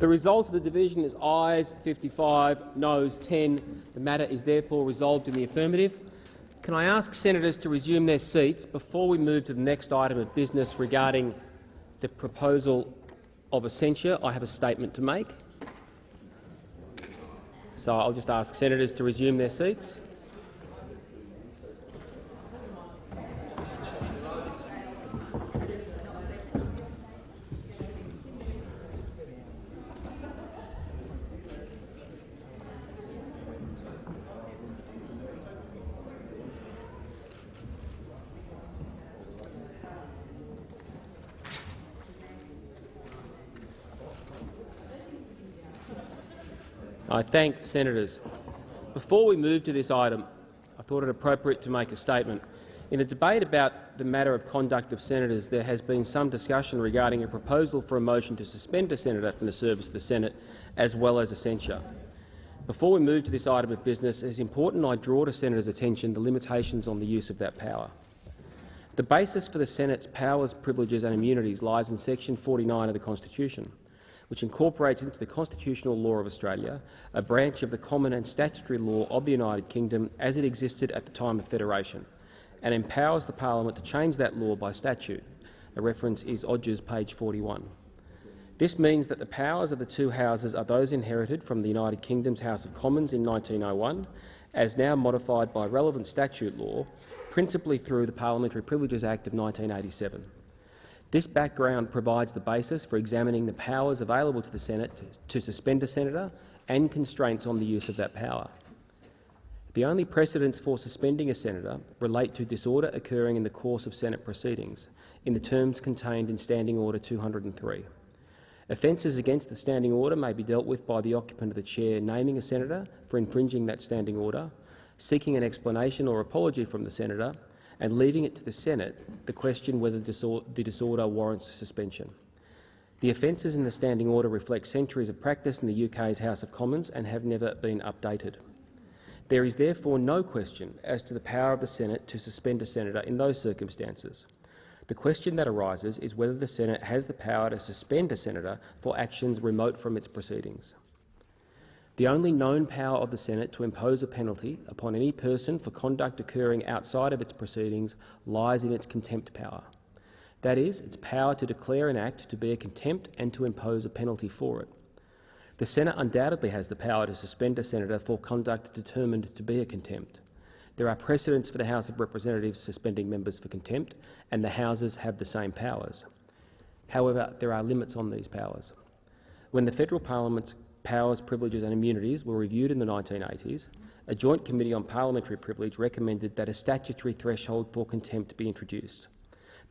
The result of the division is ayes 55, noes 10. The matter is therefore resolved in the affirmative. Can I ask senators to resume their seats before we move to the next item of business regarding the proposal of a censure? I have a statement to make. So I'll just ask senators to resume their seats. I thank senators. Before we move to this item, I thought it appropriate to make a statement. In the debate about the matter of conduct of senators, there has been some discussion regarding a proposal for a motion to suspend a senator from the service of the Senate, as well as a censure. Before we move to this item of business, it is important I draw to senators' attention the limitations on the use of that power. The basis for the Senate's powers, privileges and immunities lies in section 49 of the Constitution which incorporates into the constitutional law of Australia a branch of the common and statutory law of the United Kingdom as it existed at the time of Federation, and empowers the parliament to change that law by statute. A reference is Odgers, page 41. This means that the powers of the two houses are those inherited from the United Kingdom's House of Commons in 1901, as now modified by relevant statute law, principally through the Parliamentary Privileges Act of 1987. This background provides the basis for examining the powers available to the Senate to, to suspend a senator and constraints on the use of that power. The only precedents for suspending a senator relate to disorder occurring in the course of Senate proceedings, in the terms contained in Standing Order 203. Offences against the standing order may be dealt with by the occupant of the chair naming a senator for infringing that standing order, seeking an explanation or apology from the senator, and leaving it to the Senate the question whether the disorder warrants suspension. The offences in the standing order reflect centuries of practice in the UK's House of Commons and have never been updated. There is therefore no question as to the power of the Senate to suspend a senator in those circumstances. The question that arises is whether the Senate has the power to suspend a senator for actions remote from its proceedings. The only known power of the Senate to impose a penalty upon any person for conduct occurring outside of its proceedings lies in its contempt power. That is, its power to declare an act to be a contempt and to impose a penalty for it. The Senate undoubtedly has the power to suspend a senator for conduct determined to be a contempt. There are precedents for the House of Representatives suspending members for contempt, and the Houses have the same powers. However, there are limits on these powers. When the federal parliament's powers, privileges and immunities were reviewed in the 1980s, a joint committee on parliamentary privilege recommended that a statutory threshold for contempt be introduced.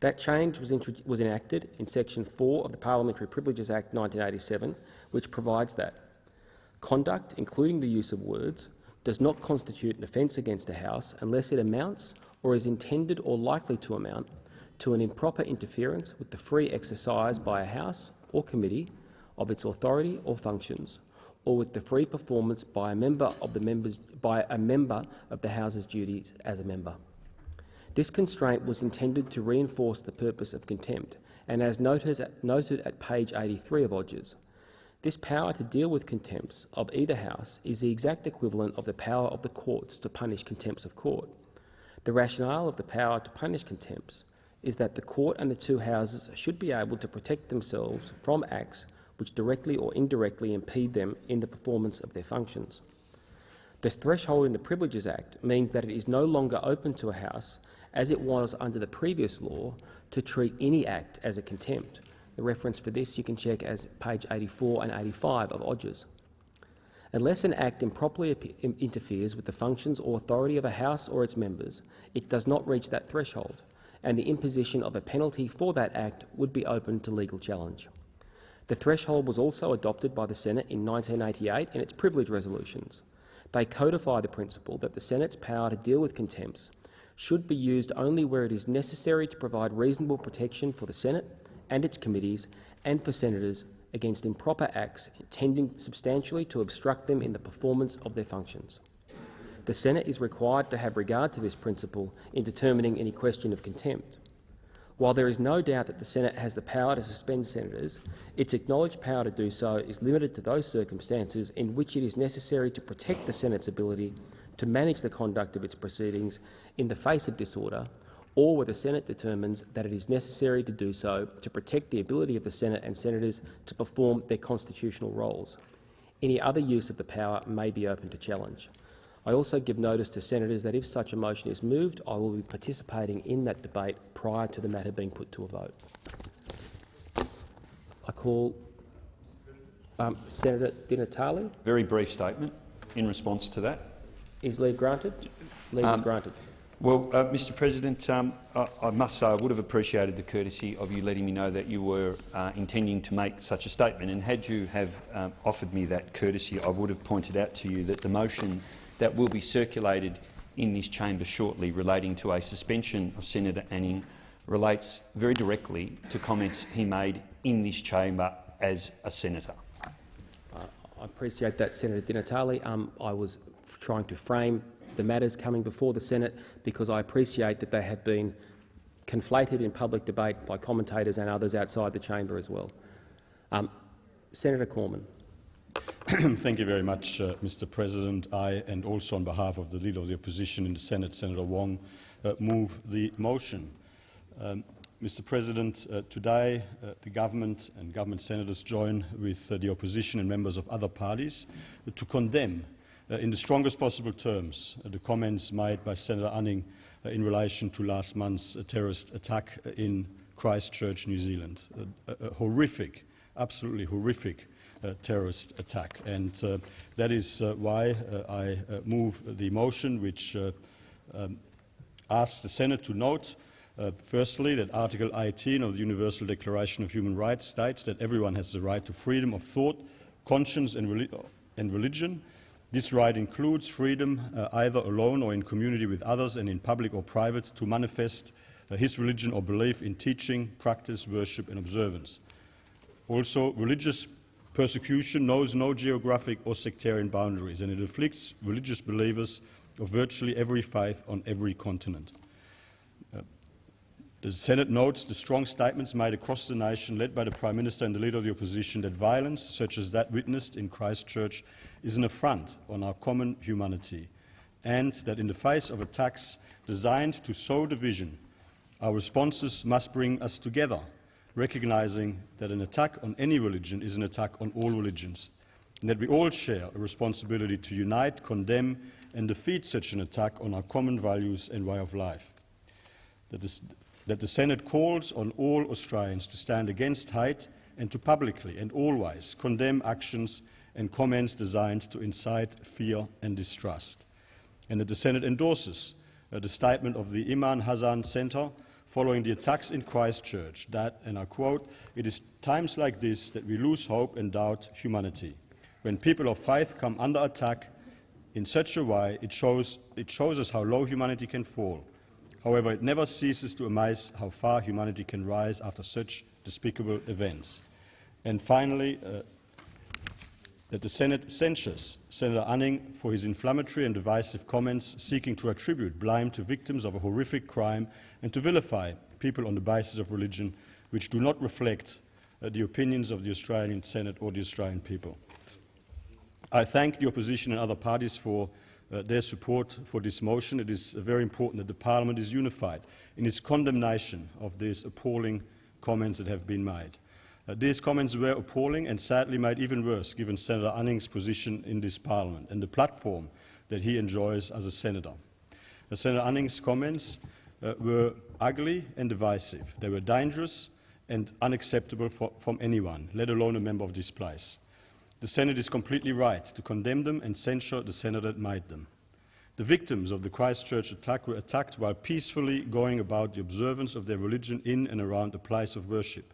That change was, was, enacted in Section 4 of the Parliamentary Privileges Act 1987, which provides that conduct, including the use of words, does not constitute an offence against a House unless it amounts or is intended or likely to amount to an improper interference with the free exercise by a House or committee of its authority or functions, or with the free performance by a member of the members by a member of the House's duties as a member. This constraint was intended to reinforce the purpose of contempt, and as noted at, noted at page 83 of Odgers, this power to deal with contempts of either House is the exact equivalent of the power of the courts to punish contempts of court. The rationale of the power to punish contempts is that the court and the two houses should be able to protect themselves from acts which directly or indirectly impede them in the performance of their functions. The threshold in the Privileges Act means that it is no longer open to a House, as it was under the previous law, to treat any act as a contempt. The reference for this you can check as page 84 and 85 of Odgers. Unless an act improperly interferes with the functions or authority of a House or its members, it does not reach that threshold, and the imposition of a penalty for that act would be open to legal challenge. The threshold was also adopted by the Senate in 1988 in its privilege resolutions. They codify the principle that the Senate's power to deal with contempts should be used only where it is necessary to provide reasonable protection for the Senate and its committees and for senators against improper acts tending substantially to obstruct them in the performance of their functions. The Senate is required to have regard to this principle in determining any question of contempt. While there is no doubt that the Senate has the power to suspend senators, its acknowledged power to do so is limited to those circumstances in which it is necessary to protect the Senate's ability to manage the conduct of its proceedings in the face of disorder or where the Senate determines that it is necessary to do so to protect the ability of the Senate and senators to perform their constitutional roles. Any other use of the power may be open to challenge. I also give notice to senators that if such a motion is moved, I will be participating in that debate prior to the matter being put to a vote. I call um, Senator Di Natale. Very brief statement in response to that. Is leave granted? Leave Um, is granted. Well, uh, Mr President, um, I, I must say I would have appreciated the courtesy of you letting me know that you were uh, intending to make such a statement. And had you have um, offered me that courtesy, I would have pointed out to you that the motion that will be circulated in this chamber shortly relating to a suspension of Senator Anning relates very directly to comments he made in this chamber as a senator. I appreciate that, Senator Di Natale. Um, I was trying to frame the matters coming before the Senate because I appreciate that they have been conflated in public debate by commentators and others outside the chamber as well. Um, Senator Cormann. Thank you very much, uh, Mr. President. I, and also on behalf of the Leader of the Opposition in the Senate, Senator Wong, uh, move the motion. Um, Mr. President, uh, today uh, the government and government senators join with uh, the opposition and members of other parties uh, to condemn in the strongest possible terms the comments made by Senator Anning in relation to last month's terrorist attack in Christchurch, New Zealand. A, a- horrific, absolutely horrific terrorist attack. And uh, that is uh, why uh, I move the motion which um, asks the Senate to note uh, firstly, that Article 18 of the Universal Declaration of Human Rights states that everyone has the right to freedom of thought, conscience and, reli and religion. This right includes freedom, uh, either alone or in community with others and in public or private, to manifest uh, his religion or belief in teaching, practice, worship and observance. Also, religious persecution knows no geographic or sectarian boundaries, and it afflicts religious believers of virtually every faith on every continent. Uh, the Senate notes the strong statements made across the nation, led by the Prime Minister and the Leader of the Opposition, that violence, such as that witnessed in Christchurch, is an affront on our common humanity, and that in the face of attacks designed to sow division, our responses must bring us together, recognizing that an attack on any religion is an attack on all religions, and that we all share a responsibility to unite, condemn, and defeat such an attack on our common values and way of life. That this, that the Senate calls on all Australians to stand against hate and to publicly and always condemn actions and comments designed to incite fear and distrust. And that the Senate endorses uh, the statement of the Imam Hasan Centre following the attacks in Christchurch that, and I quote, it is times like this that we lose hope and doubt humanity. When people of faith come under attack in such a way, it shows, it shows us how low humanity can fall. However, it never ceases to amaze how far humanity can rise after such despicable events. And finally, uh, that the Senate censures Senator Anning for his inflammatory and divisive comments seeking to attribute blame to victims of a horrific crime and to vilify people on the basis of religion which do not reflect uh, the opinions of the Australian Senate or the Australian people. I thank the opposition and other parties for uh, their support for this motion. It is uh, very important that the Parliament is unified in its condemnation of these appalling comments that have been made. Uh, these comments were appalling and sadly made even worse given Senator Anning's position in this Parliament and the platform that he enjoys as a senator. Uh, Senator Anning's comments uh, were ugly and divisive. They were dangerous and unacceptable for, from anyone, let alone a member of this place. The Senate is completely right to condemn them and censure the senator that made them. The victims of the Christchurch attack were attacked while peacefully going about the observance of their religion in and around a place of worship.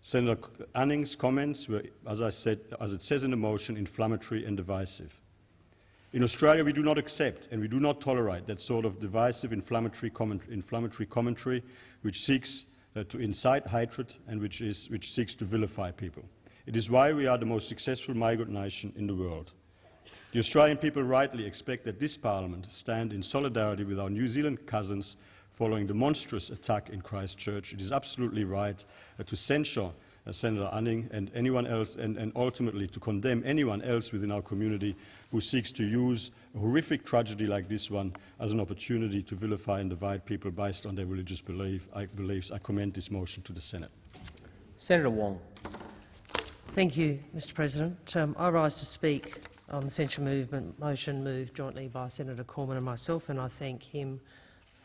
Senator Anning's comments were, as I said, as it says in the motion, inflammatory and divisive. In Australia, we do not accept and we do not tolerate that sort of divisive inflammatory, comment inflammatory commentary which seeks uh, to incite hatred and which, is, which seeks to vilify people. It is why we are the most successful migrant nation in the world. The Australian people rightly expect that this Parliament stand in solidarity with our New Zealand cousins following the monstrous attack in Christchurch, it is absolutely right uh, to censure uh, Senator Anning and anyone else, and, and ultimately to condemn anyone else within our community who seeks to use a horrific tragedy like this one as an opportunity to vilify and divide people based on their religious belief, I, beliefs. I commend this motion to the Senate. Senator Wong. Thank you, Mr President. Um, I rise to speak on the censure movement motion moved jointly by Senator Cormann and myself, and I thank him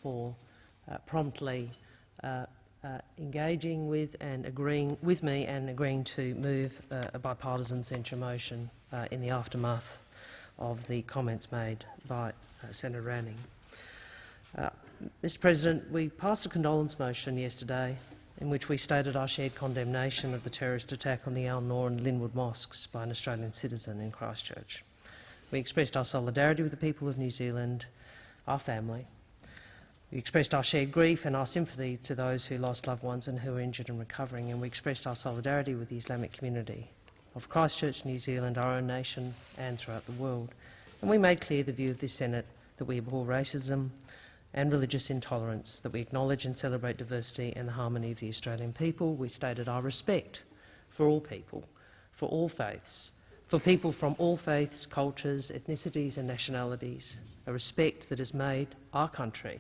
for promptly uh, uh, engaging with and agreeing with me and agreeing to move uh, a bipartisan censure motion uh, in the aftermath of the comments made by uh, Senator Anning. Mr President, we passed a condolence motion yesterday in which we stated our shared condemnation of the terrorist attack on the Al Noor and Linwood mosques by an Australian citizen in Christchurch. We expressed our solidarity with the people of New Zealand, our family. We expressed our shared grief and our sympathy to those who lost loved ones and who are injured and recovering, and we expressed our solidarity with the Islamic community of Christchurch, New Zealand, our own nation and throughout the world. And we made clear the view of this Senate that we abhor racism, and religious intolerance, that we acknowledge and celebrate diversity and the harmony of the Australian people. We stated our respect for all people, for all faiths, for people from all faiths, cultures, ethnicities and nationalities, a respect that has made our country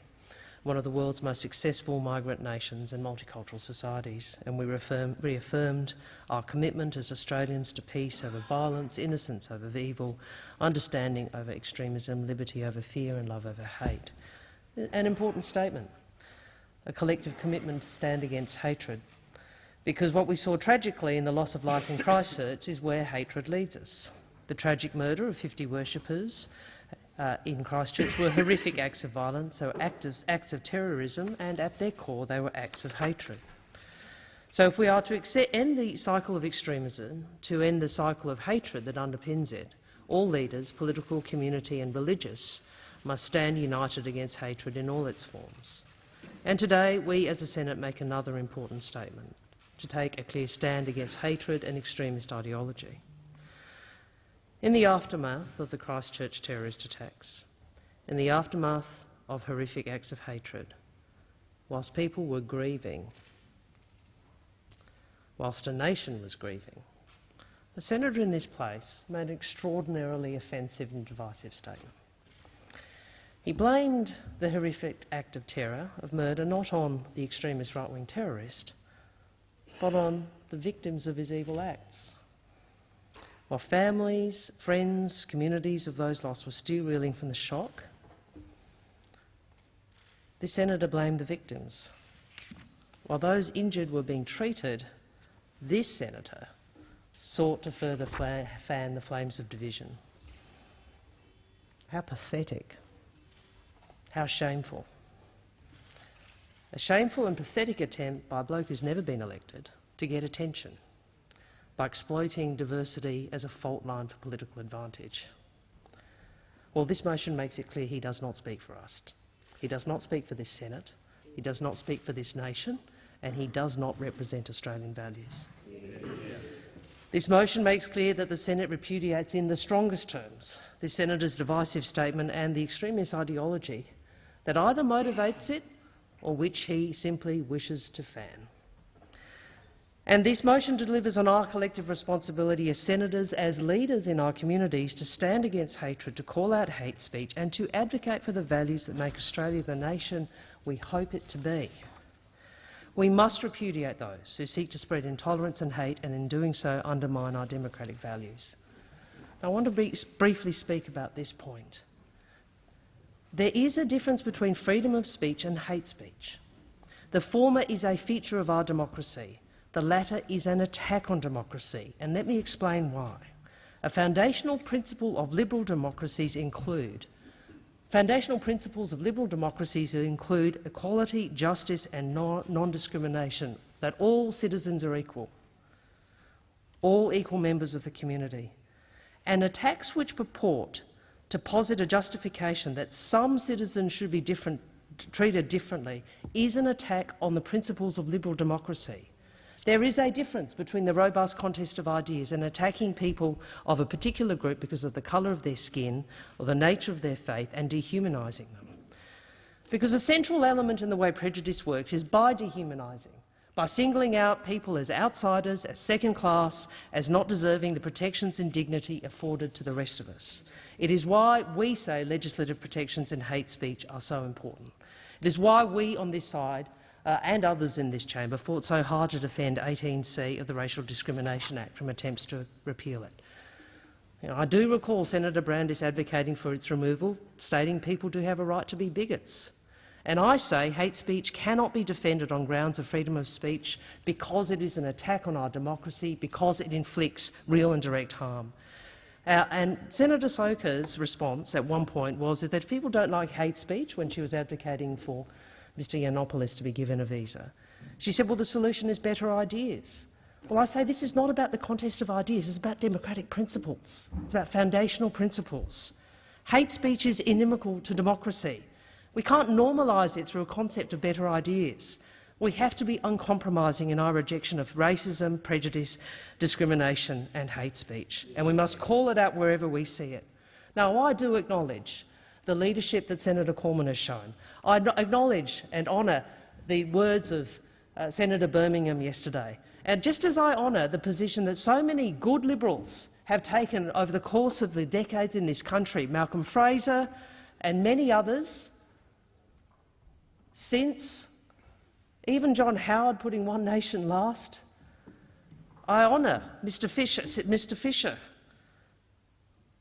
one of the world's most successful migrant nations and multicultural societies, and we reaffirm, reaffirmed our commitment as Australians to peace over violence, innocence over evil, understanding over extremism, liberty over fear and love over hate an important statement, a collective commitment to stand against hatred. Because what we saw tragically in the loss of life in Christchurch is where hatred leads us. The tragic murder of 50 worshippers uh, in Christchurch were horrific acts of violence, they were acts, acts of terrorism, and at their core they were acts of hatred. So if we are to end the cycle of extremism, to end the cycle of hatred that underpins it, all leaders, political, community and religious, must stand united against hatred in all its forms. And today, we as a Senate make another important statement, to take a clear stand against hatred and extremist ideology. In the aftermath of the Christchurch terrorist attacks, in the aftermath of horrific acts of hatred, whilst people were grieving, whilst a nation was grieving, the senator in this place made an extraordinarily offensive and divisive statement. He blamed the horrific act of terror, of murder, not on the extremist right-wing terrorist, but on the victims of his evil acts. While families, friends, communities of those lost were still reeling from the shock, the senator blamed the victims. While those injured were being treated, this senator sought to further fan the flames of division. How pathetic. How shameful. A shameful and pathetic attempt by a bloke who's never been elected to get attention by exploiting diversity as a fault line for political advantage. Well, this motion makes it clear he does not speak for us. He does not speak for this Senate, he does not speak for this nation, and he does not represent Australian values. This motion makes clear that the Senate repudiates in the strongest terms the senator's divisive statement and the extremist ideology that either motivates it or which he simply wishes to fan. And this motion delivers on our collective responsibility as senators, as leaders in our communities, to stand against hatred, to call out hate speech and to advocate for the values that make Australia the nation we hope it to be. We must repudiate those who seek to spread intolerance and hate and in doing so undermine our democratic values. I want to briefly speak about this point. There is a difference between freedom of speech and hate speech. The former is a feature of our democracy. The latter is an attack on democracy, and let me explain why. A foundational principle of liberal democracies include Foundational principles of liberal democracies include equality, justice and non-discrimination, that all citizens are equal, all equal members of the community. And attacks which purport to posit a justification that some citizens should be different, treated differently is an attack on the principles of liberal democracy. There is a difference between the robust contest of ideas and attacking people of a particular group because of the colour of their skin or the nature of their faith and dehumanising them. Because a central element in the way prejudice works is by dehumanising, by singling out people as outsiders, as second class, as not deserving the protections and dignity afforded to the rest of us. It is why we say legislative protections in hate speech are so important. It is why we on this side uh, and others in this chamber fought so hard to defend 18C of the Racial Discrimination Act from attempts to repeal it. You know, I do recall Senator Brandis advocating for its removal, stating people do have a right to be bigots. And I say hate speech cannot be defended on grounds of freedom of speech because it is an attack on our democracy, because it inflicts real and direct harm. Uh, and Senator Stoker's response at one point was that if people don't like hate speech when she was advocating for Mr Yiannopoulos to be given a visa, she said, well, the solution is better ideas. Well, I say this is not about the contest of ideas, it's about democratic principles. It's about foundational principles. Hate speech is inimical to democracy. We can't normalise it through a concept of better ideas. We have to be uncompromising in our rejection of racism, prejudice, discrimination and hate speech, and we must call it out wherever we see it. Now, I do acknowledge the leadership that Senator Cormann has shown. I acknowledge and honour the words of uh, Senator Birmingham yesterday. And just as I honour the position that so many good Liberals have taken over the course of the decades in this country, Malcolm Fraser and many others, since even John Howard putting One Nation last, I honour Mr Fisher, Mr Fischer.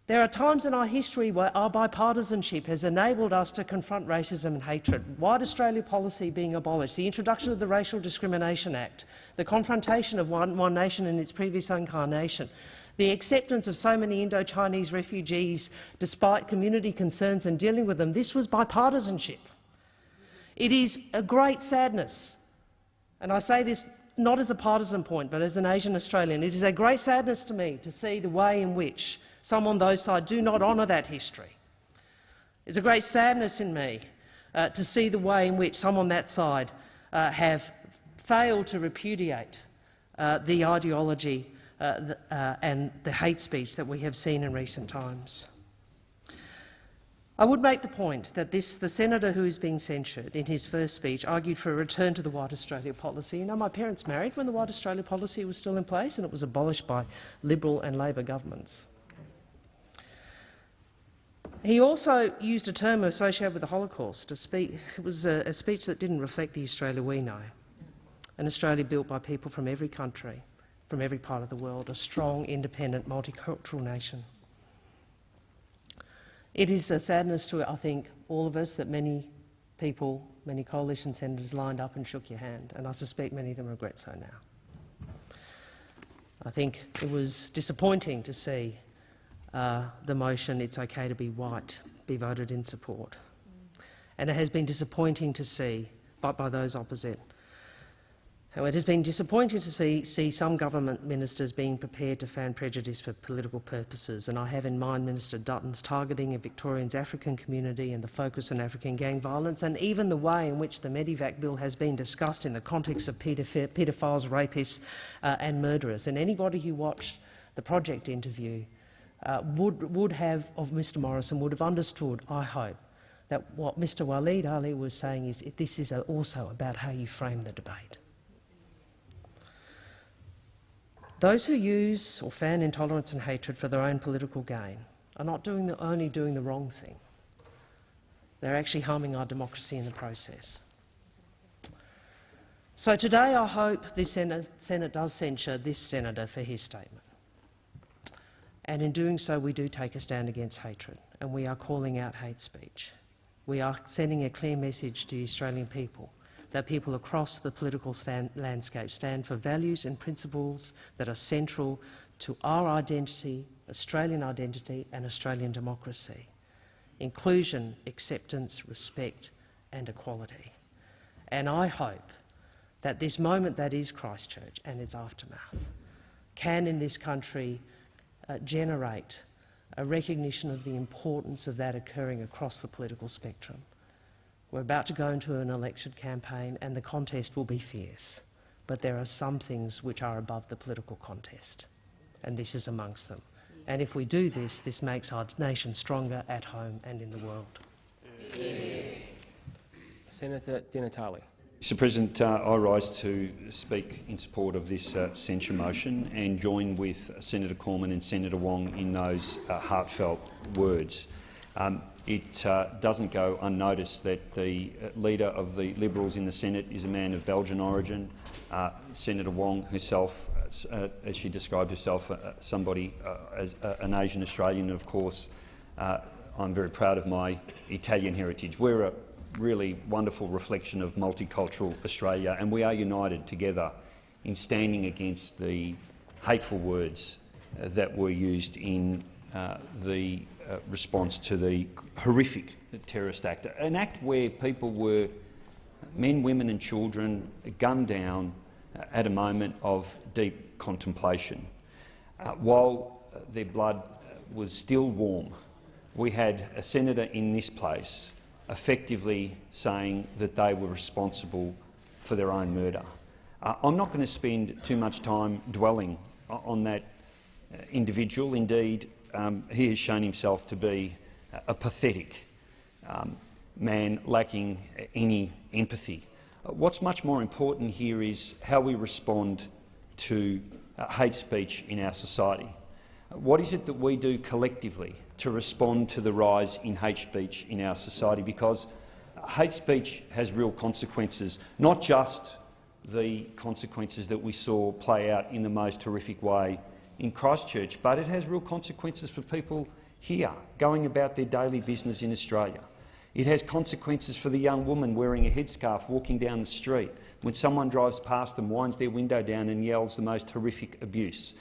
There are times in our history where our bipartisanship has enabled us to confront racism and hatred. White Australia policy being abolished, the introduction of the Racial Discrimination Act, the confrontation of One, One Nation in its previous incarnation, the acceptance of so many Indo-Chinese refugees despite community concerns and dealing with them, this was bipartisanship. It is a great sadness, and I say this not as a partisan point, but as an Asian Australian. It is a great sadness to me to see the way in which some on those sides do not honour that history. It's a great sadness in me uh, to see the way in which some on that side uh, have failed to repudiate uh, the ideology uh, uh, and the hate speech that we have seen in recent times. I would make the point that this, the senator who is being censured in his first speech argued for a return to the White Australia policy. You know, my parents married when the White Australia policy was still in place and it was abolished by Liberal and Labor governments. He also used a term associated with the Holocaust. To speak, it was a, a speech that didn't reflect the Australia we know, an Australia built by people from every country, from every part of the world, a strong, independent, multicultural nation. It is a sadness to, I think, all of us that many people, many coalition senators lined up and shook your hand, and I suspect many of them regret so now. I think it was disappointing to see uh, the motion "It's okay to be white" be voted in support, and it has been disappointing to see, but by those opposite, it has been disappointing to see, see, some government ministers being prepared to fan prejudice for political purposes, and I have in mind Minister Dutton's targeting of Victorians' African community and the focus on African gang violence, and even the way in which the Medevac bill has been discussed in the context of paedophiles, rapists uh, and murderers. And anybody who watched the project interview uh, would, would have, of Mr Morrison, would have understood, I hope, that what Mr Waleed Aly was saying is this is also about how you frame the debate. Those who use or fan intolerance and hatred for their own political gain are not doing the, only doing the wrong thing. They're actually harming our democracy in the process. So today I hope the Senate, Senate does censure this senator for his statement. And in doing so, we do take a stand against hatred, and we are calling out hate speech. We are sending a clear message to the Australian people that people across the political stand landscape stand for values and principles that are central to our identity, Australian identity and Australian democracy. Inclusion, acceptance, respect and equality. And I hope that this moment that is Christchurch and its aftermath can in this country uh, generate a recognition of the importance of that occurring across the political spectrum. We're about to go into an election campaign and the contest will be fierce, but there are some things which are above the political contest, and this is amongst them. And if we do this, this makes our nation stronger at home and in the world. Senator Di Natale. Mr President, uh, I rise to speak in support of this uh, censure motion and join with Senator Cormann and Senator Wong in those uh, heartfelt words. Um, it uh, doesn't go unnoticed that the uh, leader of the Liberals in the Senate is a man of Belgian origin. Uh, Senator Wong herself, as she described herself, somebody as an Asian Australian, and of course I'm very proud of my Italian heritage. We're a really wonderful reflection of multicultural Australia, and we are united together in standing against the hateful words uh, that were used in uh, the uh, response to the horrific terrorist act, an act where people were, men, women and children, gunned down uh, at a moment of deep contemplation. Uh, while their blood was still warm, we had a senator in this place effectively saying that they were responsible for their own murder. Uh, I'm not going to spend too much time dwelling on that uh, individual. Indeed, um, he has shown himself to be a pathetic um, man lacking any empathy. Uh, what's much more important here is how we respond to uh, hate speech in our society. What is it that we do collectively to respond to the rise in hate speech in our society because hate speech has real consequences, not just the consequences that we saw play out in the most horrific way in Christchurch, but it has real consequences for people here going about their daily business in Australia. It has consequences for the young woman wearing a headscarf walking down the street when someone drives past them, winds their window down and yells the most horrific abuse.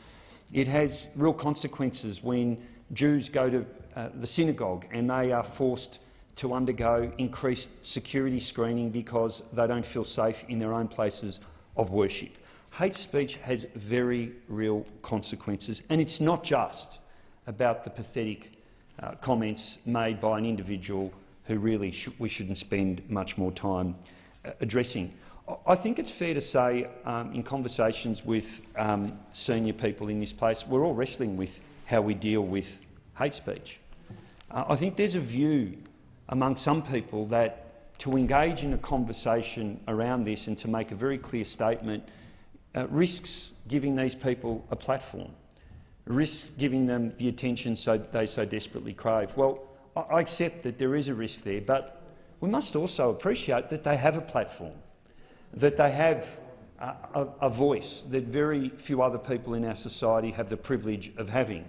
It has real consequences when Jews go to uh, the synagogue and they are forced to undergo increased security screening because they don't feel safe in their own places of worship. Hate speech has very real consequences, and it's not just about the pathetic uh, comments made by an individual who really sh we shouldn't spend much more time uh, addressing. I think it's fair to say, um, in conversations with um, senior people in this place, we're all wrestling with how we deal with hate speech. Uh, I think there's a view among some people that to engage in a conversation around this and to make a very clear statement uh, risks giving these people a platform, risks giving them the attention so they so desperately crave. Well, I accept that there is a risk there, but we must also appreciate that they have a platform, that they have a, a, a voice that very few other people in our society have the privilege of having.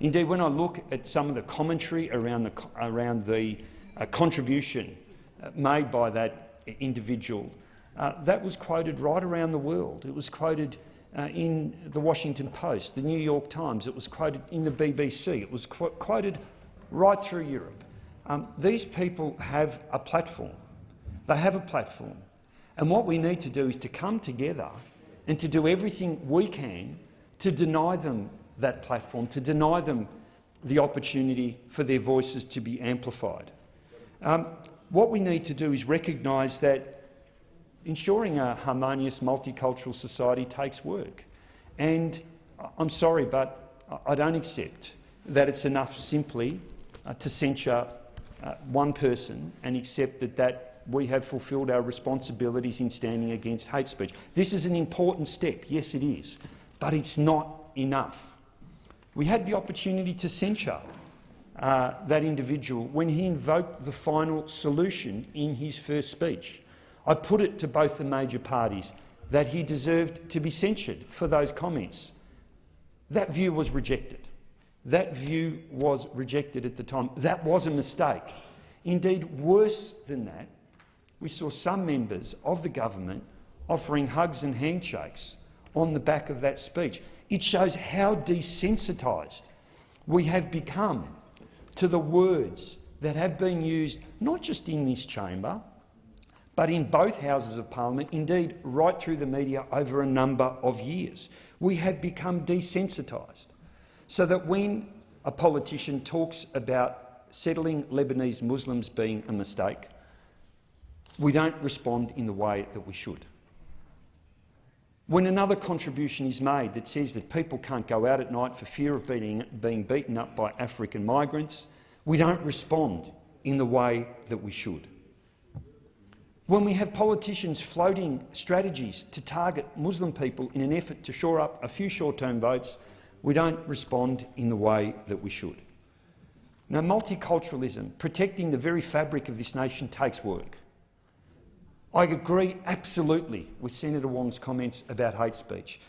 Indeed, when I look at some of the commentary around the, around the uh, contribution uh, made by that individual, uh, that was quoted right around the world. It was quoted uh, in the Washington Post, the New York Times, it was quoted in the BBC, it was qu quoted right through Europe. Um, these people have a platform. They have a platform. And what we need to do is to come together and to do everything we can to deny them that platform, to deny them the opportunity for their voices to be amplified. Um, what we need to do is recognise that ensuring a harmonious multicultural society takes work. And I'm sorry, but I don't accept that it's enough simply uh, to censure uh, one person and accept that, that we have fulfilled our responsibilities in standing against hate speech. This is an important step, yes it is, but it's not enough. We had the opportunity to censure uh, that individual when he invoked the final solution in his first speech. I put it to both the major parties that he deserved to be censured for those comments. That view was rejected. That view was rejected at the time. That was a mistake. Indeed, worse than that, we saw some members of the government offering hugs and handshakes on the back of that speech. It shows how desensitised we have become to the words that have been used not just in this chamber, but in both Houses of Parliament, indeed right through the media over a number of years. We have become desensitised, so that when a politician talks about settling Lebanese Muslims being a mistake, we don't respond in the way that we should. When another contribution is made that says that people can't go out at night for fear of being, being beaten up by African migrants, we don't respond in the way that we should. when we have politicians floating strategies to target Muslim people in an effort to shore up a few short-term votes, we don't respond in the way that we should. Now, multiculturalism, protecting the very fabric of this nation, takes work. I agree absolutely with Senator Wong's comments about hate speech.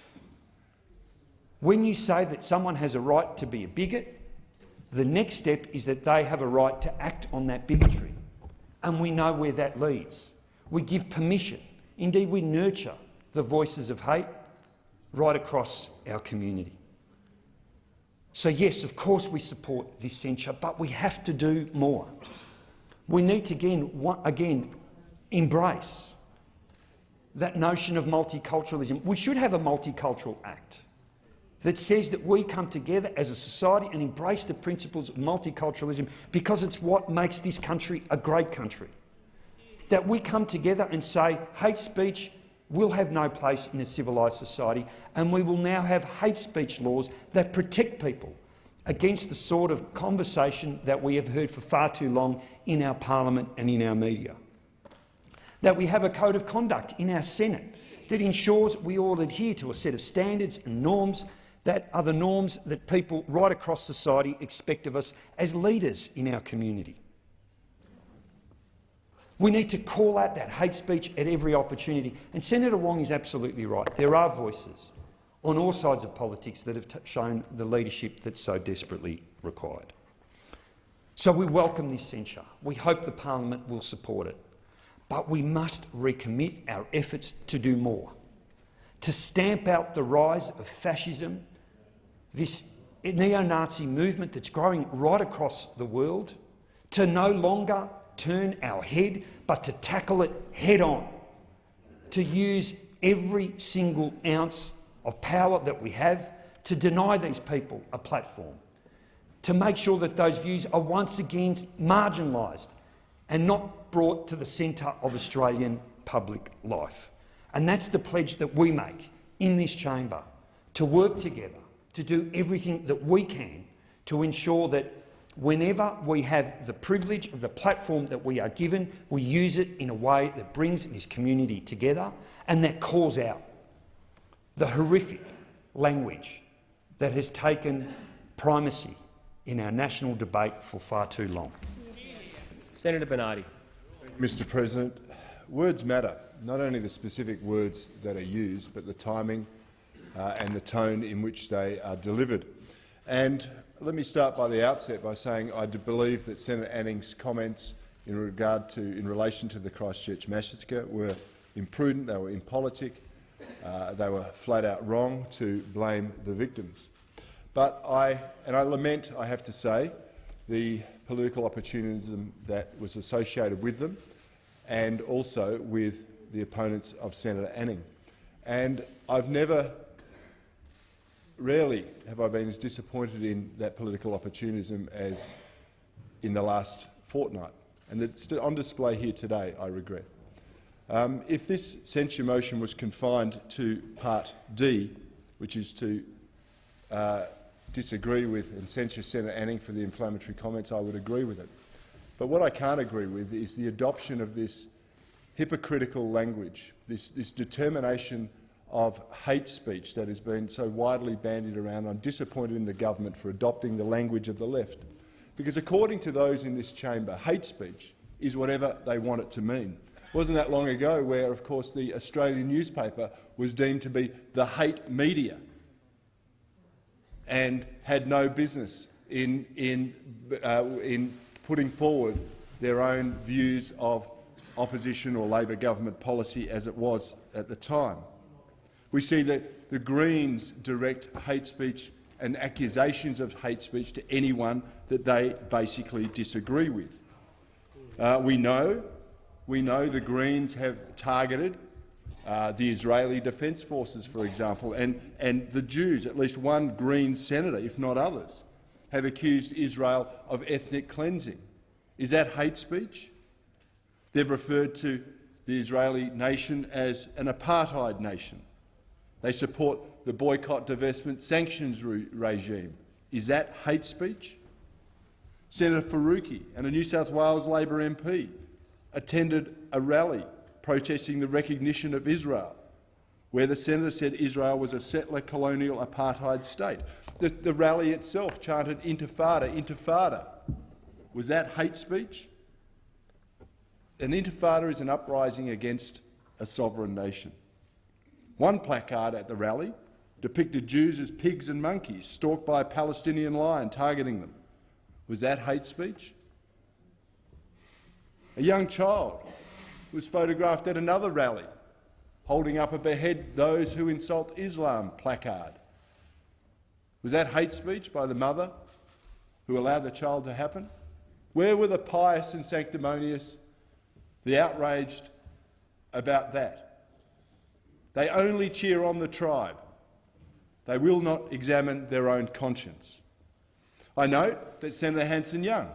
When you say that someone has a right to be a bigot, the next step is that they have a right to act on that bigotry. And we know where that leads. We give permission, indeed we nurture the voices of hate right across our community. So yes, of course we support this censure, but we have to do more. We need to again, again embrace that notion of multiculturalism. We should have a multicultural act that says that we come together as a society and embrace the principles of multiculturalism because it's what makes this country a great country that we come together and say hate speech will have no place in a civilised society and we will now have hate speech laws that protect people against the sort of conversation that we have heard for far too long in our parliament and in our media. That we have a code of conduct in our Senate that ensures we all adhere to a set of standards and norms that are the norms that people right across society expect of us as leaders in our community. We need to call out that hate speech at every opportunity. And Senator Wong is absolutely right. There are voices on all sides of politics that have shown the leadership that's so desperately required. So we welcome this censure. We hope the parliament will support it. But we must recommit our efforts to do more, to stamp out the rise of fascism, this neo-Nazi movement that's growing right across the world, to no longer turn our head, but to tackle it head on, to use every single ounce of power that we have to deny these people a platform, to make sure that those views are once again marginalised and not brought to the centre of Australian public life. And that's the pledge that we make in this chamber, to work together, to do everything that we can to ensure that whenever we have the privilege of the platform that we are given, we use it in a way that brings this community together and that calls out the horrific language that has taken primacy in our national debate for far too long. Senator Bernardi. Mr President, words matter, not only the specific words that are used, but the timing uh, and the tone in which they are delivered. And let me start by the outset by saying I do believe that Senator Anning's comments in regard to, in relation to the Christchurch massacre were imprudent, they were impolitic, uh, they were flat out wrong to blame the victims. But I, and I lament, I have to say, the political opportunism that was associated with them and also with the opponents of Senator Anning. And I've never rarely have I been as disappointed in that political opportunism as in the last fortnight. And it's on display here today, I regret. Um, if this censure motion was confined to Part D, which is to uh, disagree with and censure Senator Anning for the inflammatory comments, I would agree with it. But what I can't agree with is the adoption of this hypocritical language, this, this determination of hate speech that has been so widely bandied around. I'm disappointed in the government for adopting the language of the left. Because according to those in this chamber, hate speech is whatever they want it to mean. It wasn't that long ago where, of course, the Australian newspaper was deemed to be the hate media and had no business in, in, uh, in putting forward their own views of opposition or Labor government policy as it was at the time. We see that the Greens direct hate speech and accusations of hate speech to anyone that they basically disagree with. Uh, we know, we know the Greens have targeted uh, the Israeli Defence Forces, for example, and, and the Jews. At least one Green senator, if not others, have accused Israel of ethnic cleansing. Is that hate speech? They've referred to the Israeli nation as an apartheid nation. They support the boycott, divestment, sanctions re regime. Is that hate speech? Senator Faruqi and a New South Wales Labor MP attended a rally protesting the recognition of Israel, where the senator said Israel was a settler colonial apartheid state. The, the rally itself chanted intifada, intifada. Was that hate speech? An intifada is an uprising against a sovereign nation. One placard at the rally depicted Jews as pigs and monkeys, stalked by a Palestinian lion targeting them. Was that hate speech? A young child was photographed at another rally, holding up a behead those who insult Islam placard. Was that hate speech by the mother who allowed the child to happen? Where were the pious and sanctimonious, the outraged about that? They only cheer on the tribe. They will not examine their own conscience. I note that Senator Hanson-Young,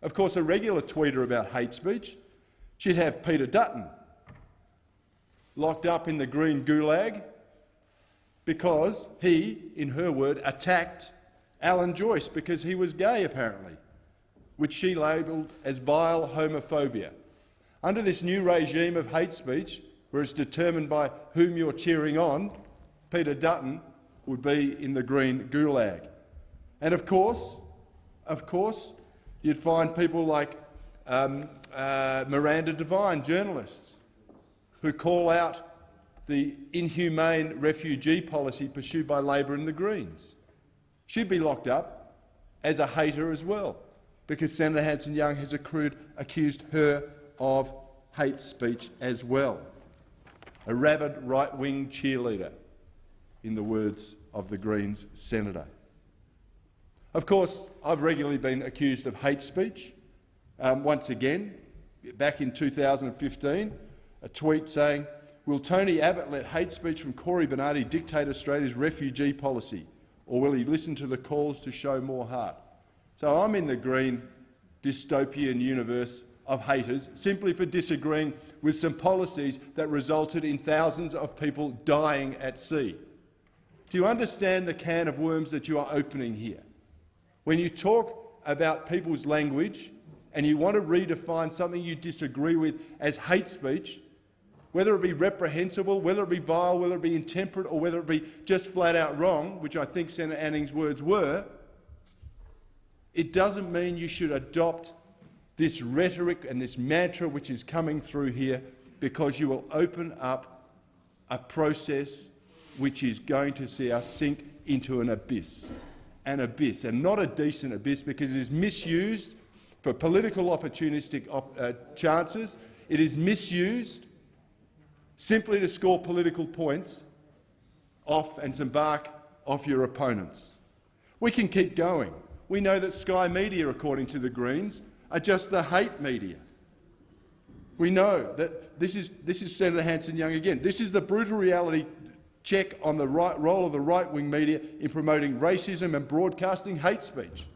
of course a regular tweeter about hate speech, she'd have Peter Dutton locked up in the green gulag because he, in her word, attacked Alan Joyce because he was gay, apparently, which she labelled as vile homophobia. Under this new regime of hate speech, where it's determined by whom you're cheering on, Peter Dutton would be in the green gulag. And of course, of course, you'd find people like um, uh, Miranda Devine, journalists, who call out the inhumane refugee policy pursued by Labor and the Greens. She'd be locked up as a hater as well, because Senator Hanson-Young has accrued, accused her of hate speech as well. A rabid right-wing cheerleader, in the words of the Greens senator. Of course, I've regularly been accused of hate speech. Um, once again, back in 2015, a tweet saying, will Tony Abbott let hate speech from Cory Bernardi dictate Australia's refugee policy, or will he listen to the calls to show more heart? So I'm in the green dystopian universe of haters simply for disagreeing with some policies that resulted in thousands of people dying at sea. Do you understand the can of worms that you are opening here? When you talk about people's language and you want to redefine something you disagree with as hate speech, whether it be reprehensible, whether it be vile, whether it be intemperate or whether it be just flat out wrong, which I think Senator Anning's words were, it doesn't mean you should adopt this rhetoric and this mantra which is coming through here because you will open up a process which is going to see us sink into an abyss, an abyss, and not a decent abyss because it is misused for political opportunistic op uh, chances. It is misused simply to score political points off and to bark off your opponents. We can keep going. We know that Sky Media, according to the Greens, are just the hate media. We know that this is, this is Senator Hanson-Young again. This is the brutal reality check on the right, role of the right-wing media in promoting racism and broadcasting hate speech.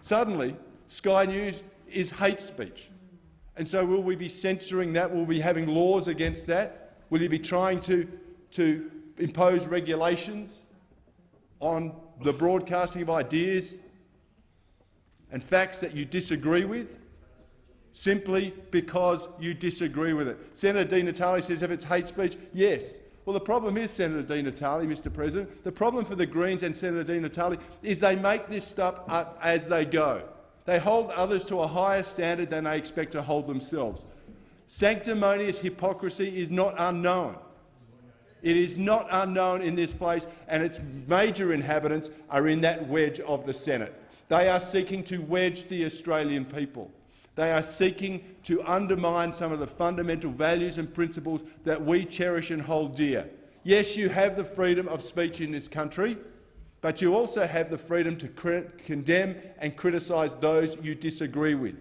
Suddenly, Sky News is hate speech. And so will we be censoring that? Will we be having laws against that? Will you be trying to, to impose regulations on the broadcasting of ideas and facts that you disagree with simply because you disagree with it. Senator Di Natale says if it's hate speech, yes. Well, the problem is, Senator Di Natale, Mr President, the problem for the Greens and Senator Di Natale is they make this stuff up as they go. They hold others to a higher standard than they expect to hold themselves. Sanctimonious hypocrisy is not unknown. It is not unknown in this place, and its major inhabitants are in that wedge of the Senate. They are seeking to wedge the Australian people. They are seeking to undermine some of the fundamental values and principles that we cherish and hold dear. Yes, you have the freedom of speech in this country, but you also have the freedom to condemn and criticise those you disagree with.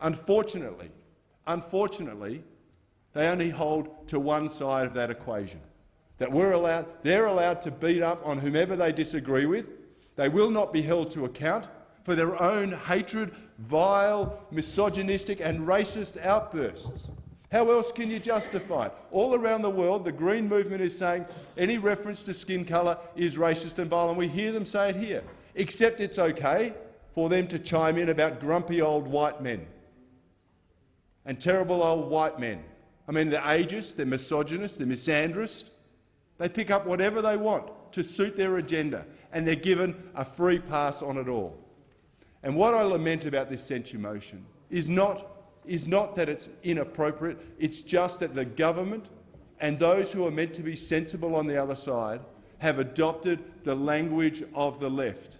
Unfortunately, unfortunately, they only hold to one side of that equation. That we're allowed, they're allowed to beat up on whomever they disagree with, they will not be held to account for their own hatred, vile, misogynistic and racist outbursts. How else can you justify it? All around the world, the Green movement is saying any reference to skin colour is racist and vile, and we hear them say it here, except it's okay for them to chime in about grumpy old white men and terrible old white men. I mean, they're ageist, they're misogynist, they're misandrous. They pick up whatever they want to suit their agenda, and they're given a free pass on it all. And what I lament about this censure motion is not, is not that it's inappropriate, it's just that the government and those who are meant to be sensible on the other side have adopted the language of the left.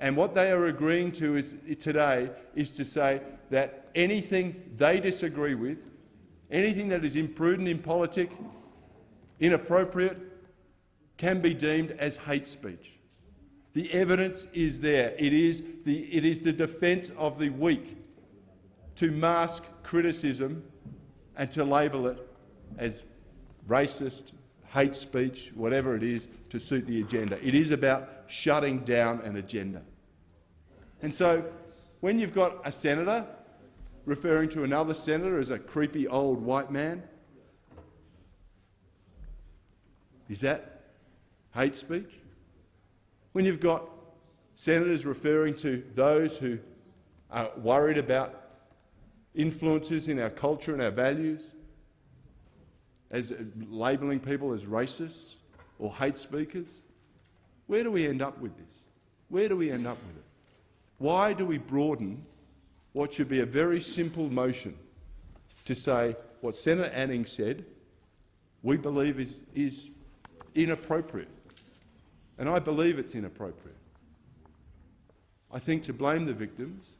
And what they are agreeing to is, today is to say that anything they disagree with, anything that is imprudent, in impolitic, inappropriate, can be deemed as hate speech. The evidence is there. It is the, it is the defence of the weak to mask criticism and to label it as racist, hate speech, whatever it is, to suit the agenda. It is about shutting down an agenda. And so when you've got a senator referring to another senator as a creepy old white man, is that hate speech? When you've got senators referring to those who are worried about influences in our culture and our values, as labelling people as racists or hate speakers, where do we end up with this? Where do we end up with it? Why do we broaden what should be a very simple motion to say what Senator Anning said we believe is, is inappropriate? And I believe it's inappropriate. I think to blame the victims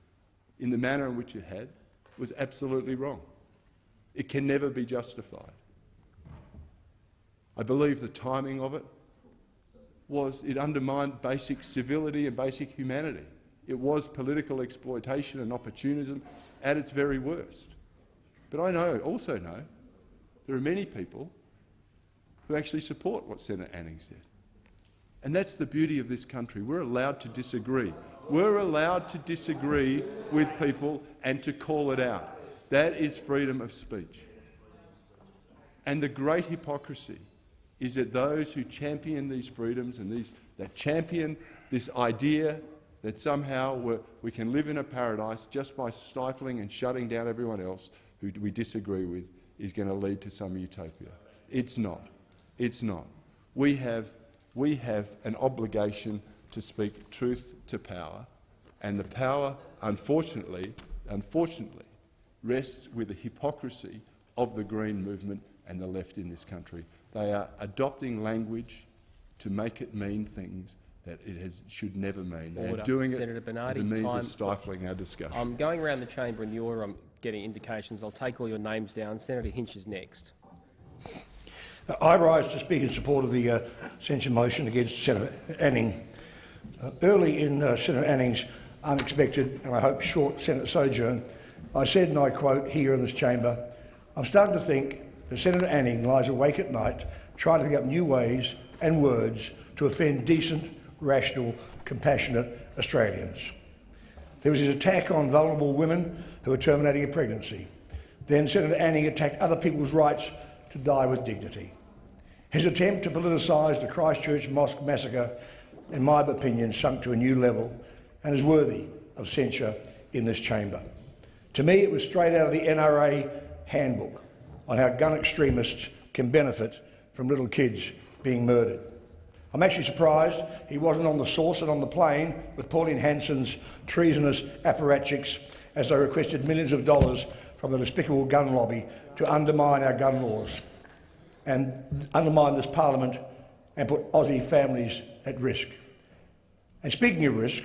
in the manner in which it had was absolutely wrong. It can never be justified. I believe the timing of it was it undermined basic civility and basic humanity. It was political exploitation and opportunism at its very worst. But I know, also know there are many people who actually support what Senator Anning said. And that's the beauty of this country. We're allowed to disagree. We're allowed to disagree with people and to call it out. That is freedom of speech. And the great hypocrisy is that those who champion these freedoms and these, that champion this idea that somehow we can live in a paradise just by stifling and shutting down everyone else who we disagree with is going to lead to some utopia. It's not. It's not. We have we have an obligation to speak truth to power, and the power, unfortunately, unfortunately, rests with the hypocrisy of the Green movement and the left in this country. They are adopting language to make it mean things that it has, should never mean. They Order. are doing Senator it Bernardi, as a means time- of stifling our discussion. I'm going around the chamber and you're um, getting indications. I'll take all your names down. Senator Hinch is next. I rise to speak in support of the uh, censure motion against Senator Anning. Uh, early in uh, Senator Anning's unexpected and I hope short Senate sojourn, I said, and I quote here in this chamber, I'm starting to think that Senator Anning lies awake at night trying to think up new ways and words to offend decent, rational, compassionate Australians. There was his attack on vulnerable women who were terminating a pregnancy. Then Senator Anning attacked other people's rights to die with dignity. His attempt to politicise the Christchurch Mosque massacre, in my opinion, sunk to a new level and is worthy of censure in this chamber. To me, it was straight out of the NRA handbook on how gun extremists can benefit from little kids being murdered. I'm actually surprised he wasn't on the sauce and on the plane with Pauline Hanson's treasonous apparatchiks as they requested millions of dollars from the despicable gun lobby to undermine our gun laws and undermine this parliament and put Aussie families at risk. And speaking of risk,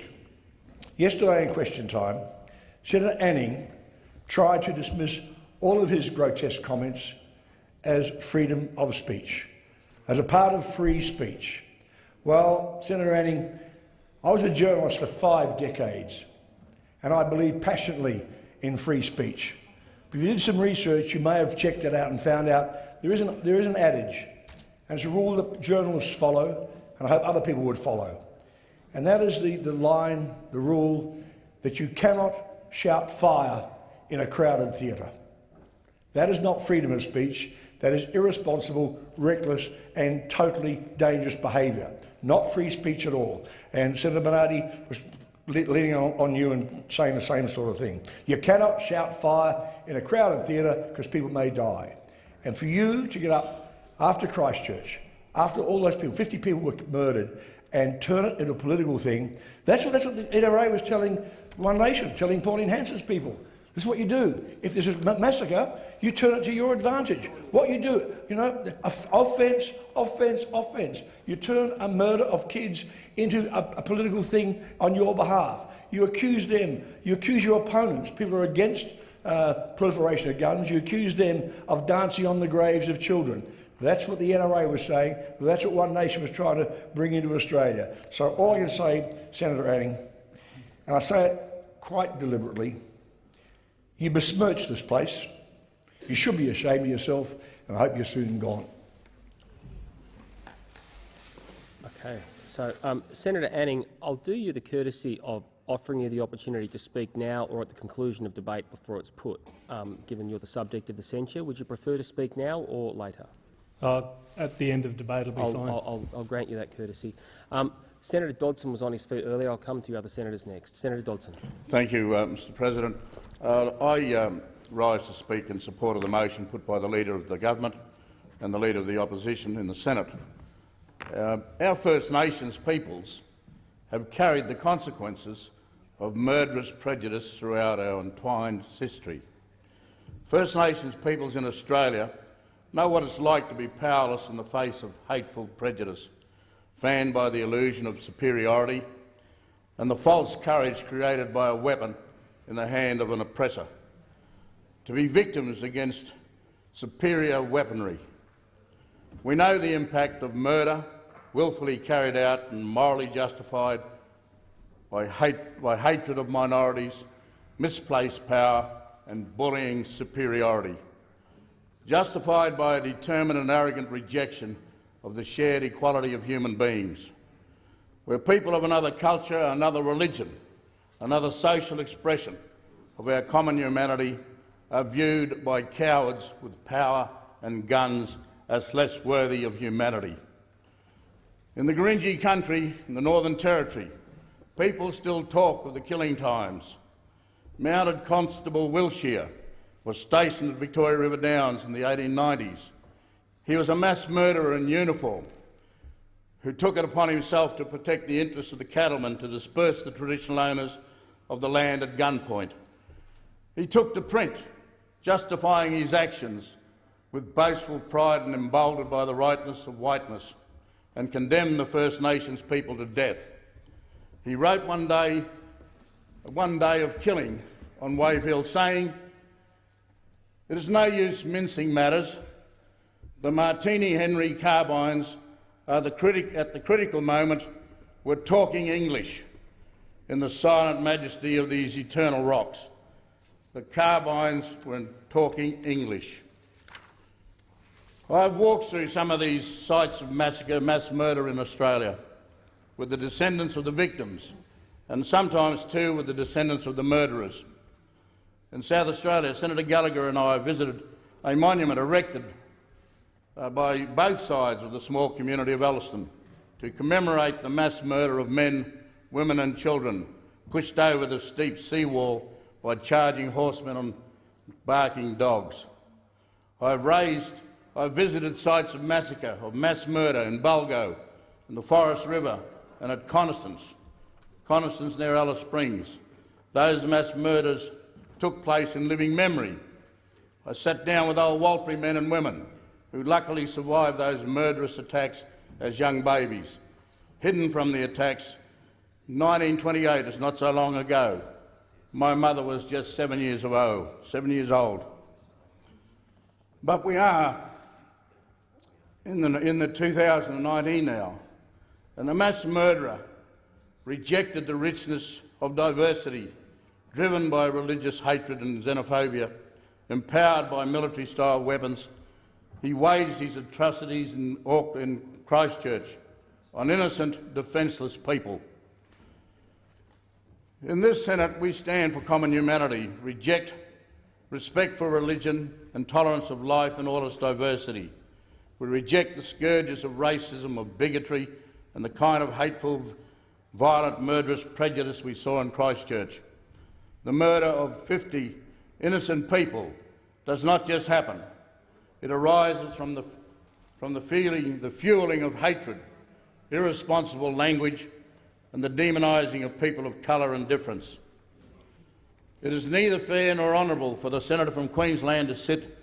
yesterday in question time, Senator Anning tried to dismiss all of his grotesque comments as freedom of speech, as a part of free speech. Well, Senator Anning, I was a journalist for five decades, and I believe passionately in free speech. If you did some research, you may have checked it out and found out there is an, there is an adage, it's a rule that journalists follow, and I hope other people would follow. And that is the, the line, the rule, that you cannot shout fire in a crowded theatre. That is not freedom of speech. That is irresponsible, reckless and totally dangerous behaviour. Not free speech at all. And Senator Bernardi was leaning on, on you and saying the same sort of thing. You cannot shout fire in a crowded theatre because people may die. And for you to get up after Christchurch, after all those people, 50 people were murdered, and turn it into a political thing, that's what, that's what the NRA was telling One Nation, telling Pauline Hanson's people. This is what you do. If there's a massacre, you turn it to your advantage. What you do, you know, offence, offence, offence. You turn a murder of kids into a, a political thing on your behalf. You accuse them. You accuse your opponents, people are against uh, proliferation of guns. You accuse them of dancing on the graves of children. That's what the NRA was saying. That's what One Nation was trying to bring into Australia. So all I can say, Senator Anning, and I say it quite deliberately, you besmirch this place. You should be ashamed of yourself, and I hope you're soon gone. Okay. So, um, Senator Anning, I'll do you the courtesy of offering you the opportunity to speak now or at the conclusion of debate before it's put, um, given you're the subject of the censure. Would you prefer to speak now or later? Uh, at the end of debate, it'll be I'll, fine. I'll, I'll, I'll grant you that courtesy. Um, Senator Dodson was on his feet earlier. I'll come to you other senators next. Senator Dodson. Thank you, uh, Mr President. Uh, I um, rise to speak in support of the motion put by the Leader of the Government and the Leader of the Opposition in the Senate. Uh, our First Nations peoples have carried the consequences of murderous prejudice throughout our entwined history. First Nations peoples in Australia know what it's like to be powerless in the face of hateful prejudice, fanned by the illusion of superiority and the false courage created by a weapon in the hand of an oppressor, to be victims against superior weaponry. We know the impact of murder, willfully carried out and morally justified by, hate, by hatred of minorities, misplaced power and bullying superiority, justified by a determined and arrogant rejection of the shared equality of human beings where people of another culture, another religion, another social expression of our common humanity are viewed by cowards with power and guns as less worthy of humanity. In the Gurindji country, in the Northern Territory, people still talk of the killing times. Mounted Constable Willshire was stationed at Victoria River Downs in the 1890s. He was a mass murderer in uniform who took it upon himself to protect the interests of the cattlemen to disperse the traditional owners of the land at gunpoint. He took to print, justifying his actions with boastful pride and emboldened by the rightness of whiteness, and condemned the First Nations people to death. He wrote one day, one day of killing on Wave Hill, saying, It is no use mincing matters. The Martini Henry carbines are the critic, at the critical moment were talking English in the silent majesty of these eternal rocks. The carbines were talking English. I've walked through some of these sites of massacre, mass murder in Australia with the descendants of the victims and sometimes too with the descendants of the murderers. In South Australia, Senator Gallagher and I visited a monument erected uh, by both sides of the small community of Elliston to commemorate the mass murder of men, women and children pushed over the steep seawall by charging horsemen and barking dogs. I've raised, I've visited sites of massacre, of mass murder in Bulgo, in the Forrest River and at Coniston, Coniston near Alice Springs. Those mass murders took place in living memory. I sat down with old Warlpiri men and women who luckily survived those murderous attacks as young babies. Hidden from the attacks, 1928 is not so long ago. My mother was just seven years old. Seven years old. But we are in the, in the 2019 now, and the mass murderer rejected the richness of diversity, driven by religious hatred and xenophobia, empowered by military-style weapons he waged his atrocities in, in Christchurch on innocent, defenceless people. In this Senate, we stand for common humanity, reject respect for religion and tolerance of life and all its diversity. We reject the scourges of racism, of bigotry and the kind of hateful violent, murderous prejudice we saw in Christchurch. The murder of 50 innocent people does not just happen. It arises from the, from the feeling, the fueling of hatred, irresponsible language and the demonising of people of colour and difference. It is neither fair nor honourable for the senator from Queensland to sit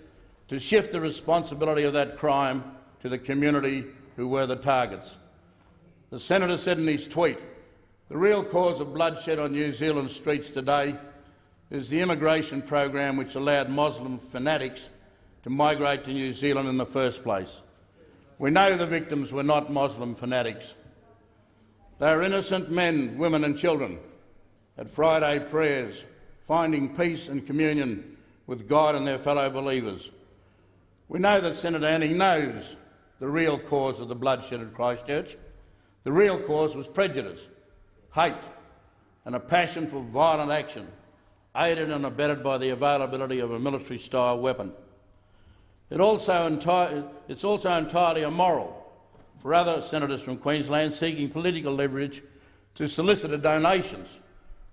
to shift the responsibility of that crime to the community who were the targets. The senator said in his tweet, the real cause of bloodshed on New Zealand streets today is the immigration program which allowed Muslim fanatics to migrate to New Zealand in the first place. We know the victims were not Muslim fanatics. They are innocent men, women and children at Friday prayers, finding peace and communion with God and their fellow believers. We know that Senator Anning knows the real cause of the bloodshed at Christchurch. The real cause was prejudice, hate and a passion for violent action, aided and abetted by the availability of a military-style weapon. It also it's also entirely immoral for other senators from Queensland seeking political leverage to solicit donations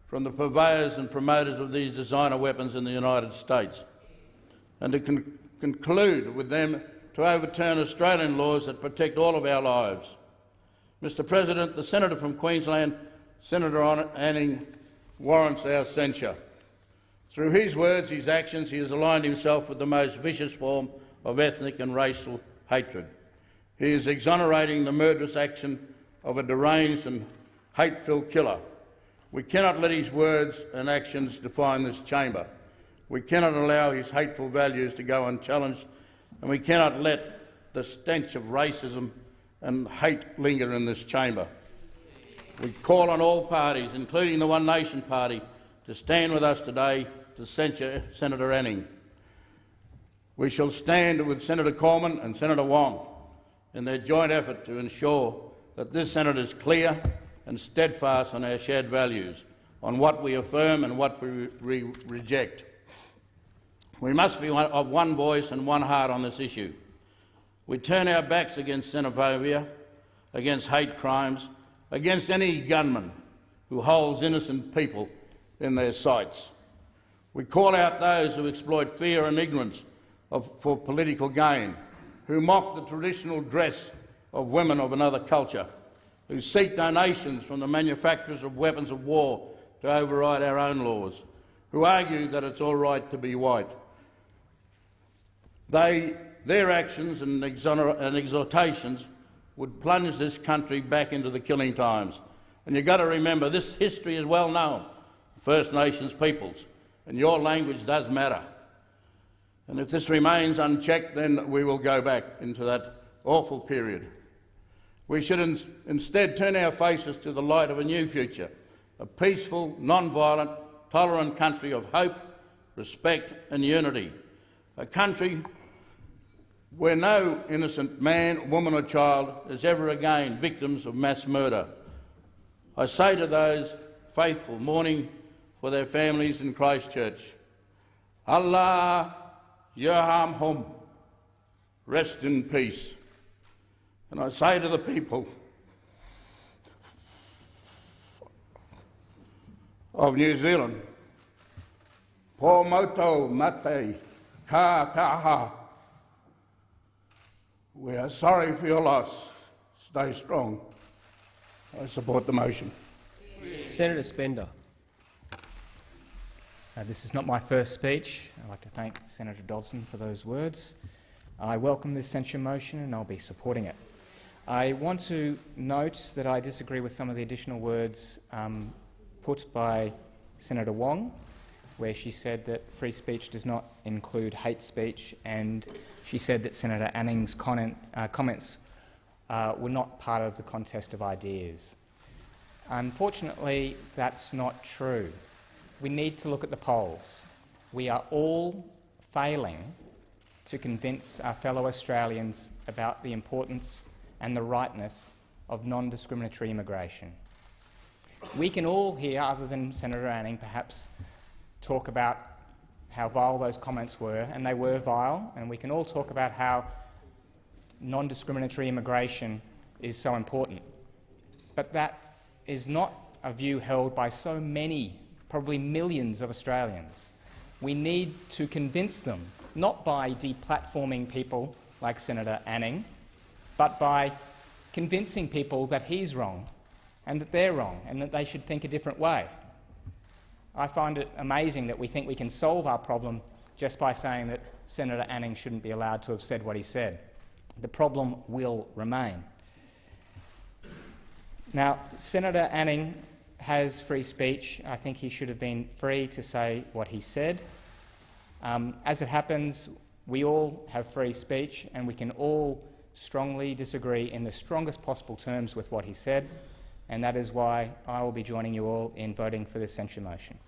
from the purveyors and promoters of these designer weapons in the United States, and to con conclude with them to overturn Australian laws that protect all of our lives. Mr President, the senator from Queensland, Senator Anning, warrants our censure. Through his words, his actions, he has aligned himself with the most vicious form of ethnic and racial hatred. He is exonerating the murderous action of a deranged and hate-filled killer. We cannot let his words and actions define this chamber. We cannot allow his hateful values to go unchallenged, and we cannot let the stench of racism and hate linger in this chamber. We call on all parties, including the One Nation Party, to stand with us today to censure Senator Anning. We shall stand with Senator Cormann and Senator Wong in their joint effort to ensure that this Senate is clear and steadfast on our shared values, on what we affirm and what we re reject. We must be one, of one voice and one heart on this issue. We turn our backs against xenophobia, against hate crimes, against any gunman who holds innocent people in their sights. We call out those who exploit fear and ignorance of, for political gain who mock the traditional dress of women of another culture, who seek donations from the manufacturers of weapons of war to override our own laws, who argue that it's all right to be white. They, their actions and, and exhortations would plunge this country back into the killing times. And you've got to remember, this history is well known, First Nations peoples, and your language does matter. And if this remains unchecked, then we will go back into that awful period. We should in instead turn our faces to the light of a new future, a peaceful, non-violent, tolerant country of hope, respect and unity, a country where no innocent man, woman or child is ever again victims of mass murder. I say to those faithful mourning for their families in Christchurch, Allah Yerham Hum, rest in peace. And I say to the people of New Zealand, Po moto mate ka kaha. We are sorry for your loss. Stay strong. I support the motion. Senator Spender. Uh, this is not my first speech. I'd like to thank Senator Dodson for those words. I welcome this censure motion and I'll be supporting it. I want to note that I disagree with some of the additional words um, put by Senator Wong, where she said that free speech does not include hate speech, and she said that Senator Anning's comment, uh, comments uh, were not part of the contest of ideas. Unfortunately, that's not true we need to look at the polls. We are all failing to convince our fellow Australians about the importance and the rightness of non-discriminatory immigration. We can all here, other than Senator Anning, perhaps talk about how vile those comments were, and they were vile, and we can all talk about how non-discriminatory immigration is so important. But that is not a view held by so many, probably millions of Australians. We need to convince them, not by deplatforming people like Senator Anning, but by convincing people that he's wrong and that they're wrong and that they should think a different way. I find it amazing that we think we can solve our problem just by saying that Senator Anning shouldn't be allowed to have said what he said. The problem will remain. Now, Senator Anning has free speech. I think he should have been free to say what he said. Um, as it happens, we all have free speech and we can all strongly disagree in the strongest possible terms with what he said, and that is why I will be joining you all in voting for this censure motion.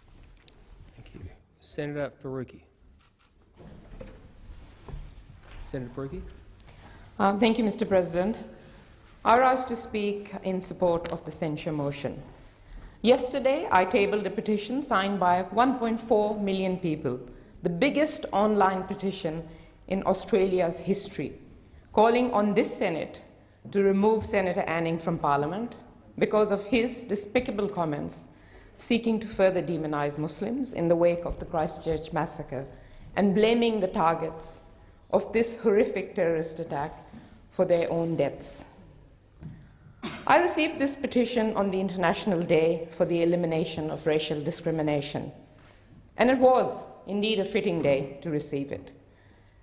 Thank you. Senator Faruqi. Senator Faruqi. Um, thank you, Mr President. I rise to speak in support of the censure motion. Yesterday, I tabled a petition signed by 1.4 million people, the biggest online petition in Australia's history, calling on this Senate to remove Senator Anning from Parliament because of his despicable comments seeking to further demonize Muslims in the wake of the Christchurch massacre and blaming the targets of this horrific terrorist attack for their own deaths. I received this petition on the International Day for the Elimination of Racial Discrimination, and it was indeed a fitting day to receive it.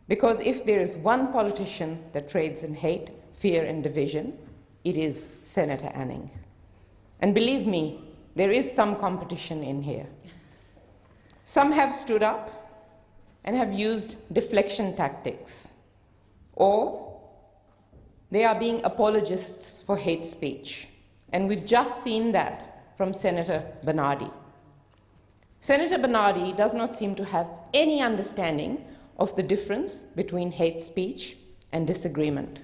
Because if there is one politician that trades in hate, fear, and division, it is Senator Anning. And believe me, there is some competition in here. Some have stood up and have used deflection tactics, or they are being apologists for hate speech. And we've just seen that from Senator Bernardi. Senator Bernardi does not seem to have any understanding of the difference between hate speech and disagreement.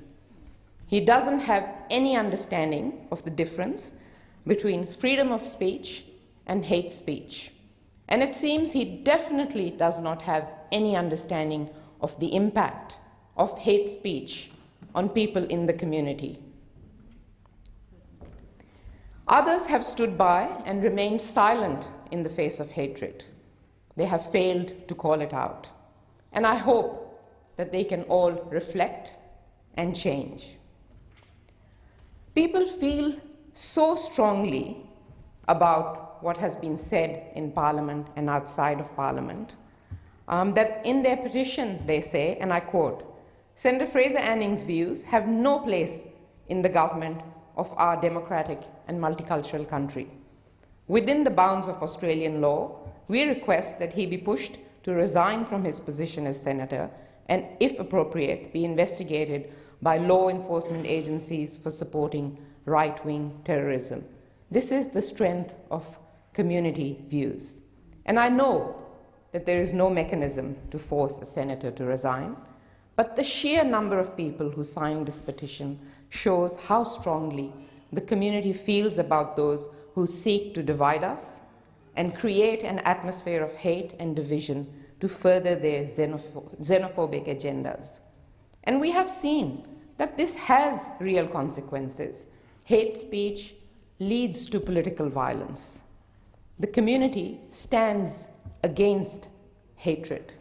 He doesn't have any understanding of the difference between freedom of speech and hate speech. And it seems he definitely does not have any understanding of the impact of hate speech on people in the community. Others have stood by and remained silent in the face of hatred. They have failed to call it out. And I hope that they can all reflect and change. People feel so strongly about what has been said in Parliament and outside of Parliament um, that in their petition they say, and I quote, Senator Fraser Anning's views have no place in the government of our democratic and multicultural country. Within the bounds of Australian law, we request that he be pushed to resign from his position as senator and, if appropriate, be investigated by law enforcement agencies for supporting right-wing terrorism. This is the strength of community views. And I know that there is no mechanism to force a senator to resign, but the sheer number of people who signed this petition shows how strongly the community feels about those who seek to divide us and create an atmosphere of hate and division to further their xenophobic agendas. And we have seen that this has real consequences. Hate speech leads to political violence. The community stands against hatred.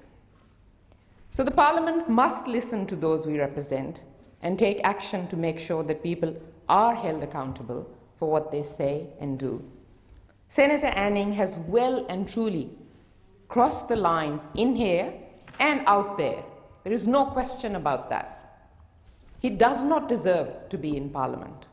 So the Parliament must listen to those we represent and take action to make sure that people are held accountable for what they say and do. Senator Anning has well and truly crossed the line in here and out there. There is no question about that. He does not deserve to be in Parliament.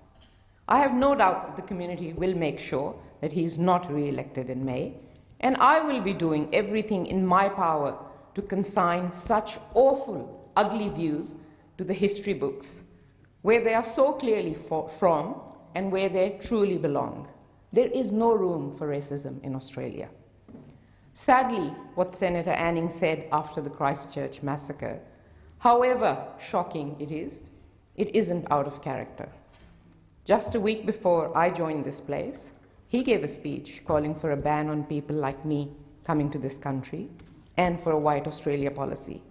I have no doubt that the community will make sure that he is not re-elected in May, and I will be doing everything in my power to consign such awful, ugly views to the history books, where they are so clearly from and where they truly belong. There is no room for racism in Australia. Sadly, what Senator Anning said after the Christchurch massacre, however shocking it is, it isn't out of character. Just a week before I joined this place, he gave a speech calling for a ban on people like me coming to this country and for a white Australia policy.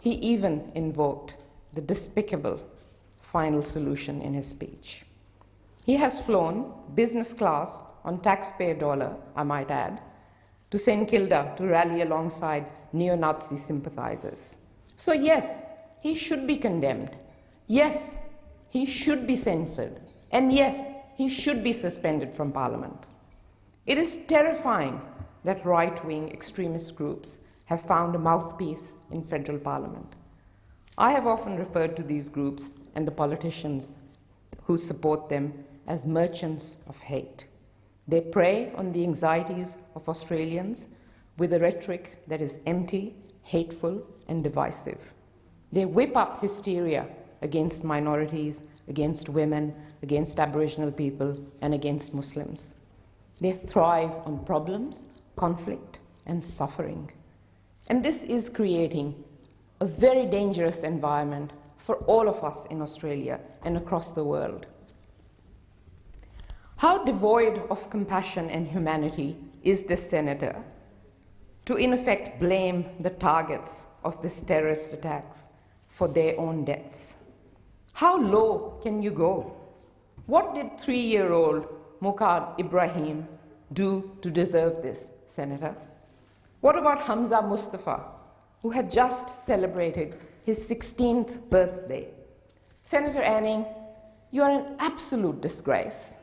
He even invoked the despicable final solution in his speech. He has flown business class on taxpayer dollar, I might add, to St. Kilda to rally alongside neo-Nazi sympathizers. So yes, he should be condemned. Yes, he should be censored. And yes, he should be suspended from parliament. It is terrifying that right-wing extremist groups have found a mouthpiece in federal parliament. I have often referred to these groups and the politicians who support them as merchants of hate. They prey on the anxieties of Australians with a rhetoric that is empty, hateful, and divisive. They whip up hysteria against minorities, against women, against Aboriginal people, and against Muslims. They thrive on problems, conflict, and suffering. And this is creating a very dangerous environment for all of us in Australia and across the world. How devoid of compassion and humanity is this senator to, in effect, blame the targets of these terrorist attacks for their own deaths? How low can you go? What did three year old Mucaad Ibrahim do to deserve this, Senator? What about Hamza Mustafa, who had just celebrated his 16th birthday? Senator Anning, you are an absolute disgrace.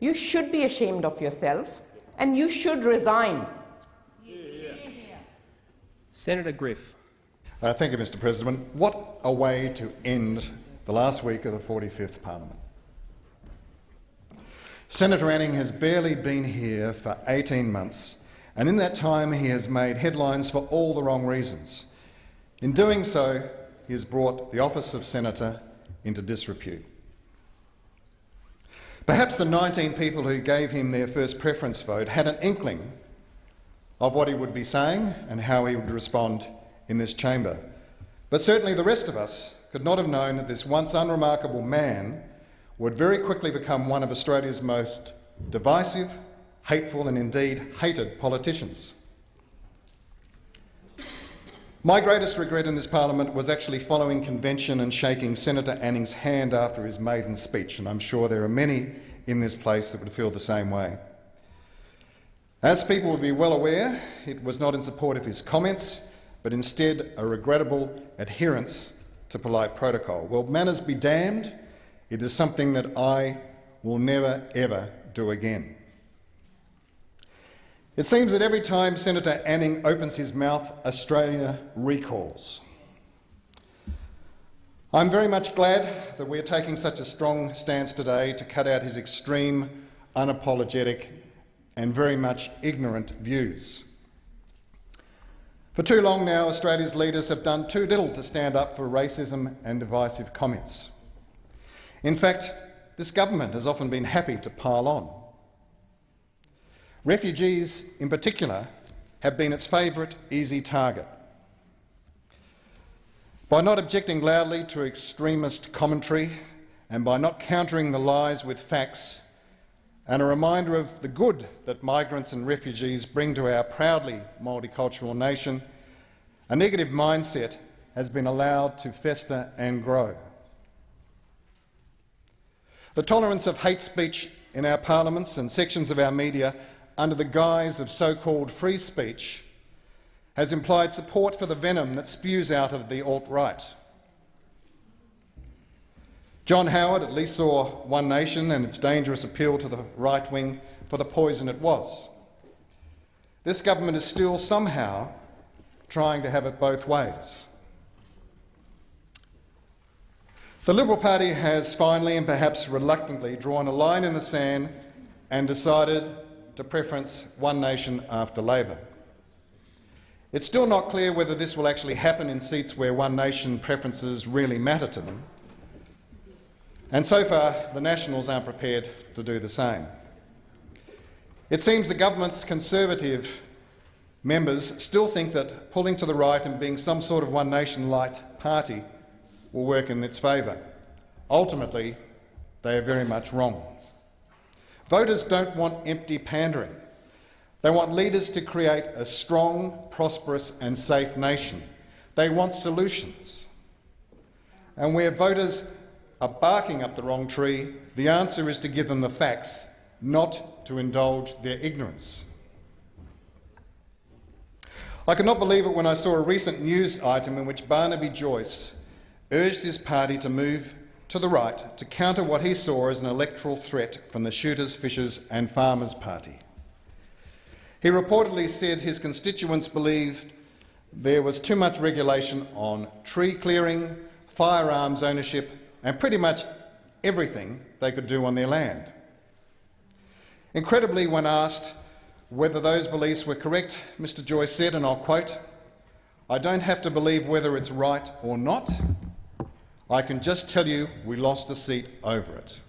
You should be ashamed of yourself and you should resign. Senator Griff. Uh, thank you, Mr President. What a way to end the last week of the 45th Parliament. Senator Anning has barely been here for 18 months, and in that time he has made headlines for all the wrong reasons. In doing so, he has brought the office of senator into disrepute. Perhaps the 19 people who gave him their first preference vote had an inkling of what he would be saying and how he would respond in this chamber. But certainly the rest of us could not have known that this once unremarkable man would very quickly become one of Australia's most divisive, hateful and indeed hated politicians. My greatest regret in this parliament was actually following convention and shaking Senator Anning's hand after his maiden speech, and I'm sure there are many in this place that would feel the same way. As people will be well aware, it was not in support of his comments, but instead a regrettable adherence to polite protocol. Well, manners be damned, it is something that I will never, ever do again. It seems that every time Senator Anning opens his mouth, Australia recalls. I'm very much glad that we're taking such a strong stance today to cut out his extreme, unapologetic and very much ignorant views. For too long now, Australia's leaders have done too little to stand up for racism and divisive comments. In fact, this government has often been happy to pile on. Refugees, in particular, have been its favourite easy target. By not objecting loudly to extremist commentary and by not countering the lies with facts and a reminder of the good that migrants and refugees bring to our proudly multicultural nation, a negative mindset has been allowed to fester and grow. The tolerance of hate speech in our parliaments and sections of our media under the guise of so-called free speech has implied support for the venom that spews out of the alt-right. John Howard at least saw One Nation and its dangerous appeal to the right wing for the poison it was. This government is still somehow trying to have it both ways. The Liberal Party has finally and perhaps reluctantly drawn a line in the sand and decided to preference One Nation after Labor. It's still not clear whether this will actually happen in seats where One Nation preferences really matter to them, and so far the Nationals aren't prepared to do the same. It seems the government's Conservative members still think that pulling to the right and being some sort of One Nation-light party will work in its favour. Ultimately, they are very much wrong. Voters don't want empty pandering. They want leaders to create a strong, prosperous and safe nation. They want solutions. And where voters are barking up the wrong tree, the answer is to give them the facts, not to indulge their ignorance. I could not believe it when I saw a recent news item in which Barnaby Joyce urged his party to move to the right to counter what he saw as an electoral threat from the Shooters, Fishers and Farmers Party. He reportedly said his constituents believed there was too much regulation on tree clearing, firearms ownership and pretty much everything they could do on their land. Incredibly, when asked whether those beliefs were correct, Mr Joyce said, and I'll quote, I don't have to believe whether it's right or not. I can just tell you we lost a seat over it.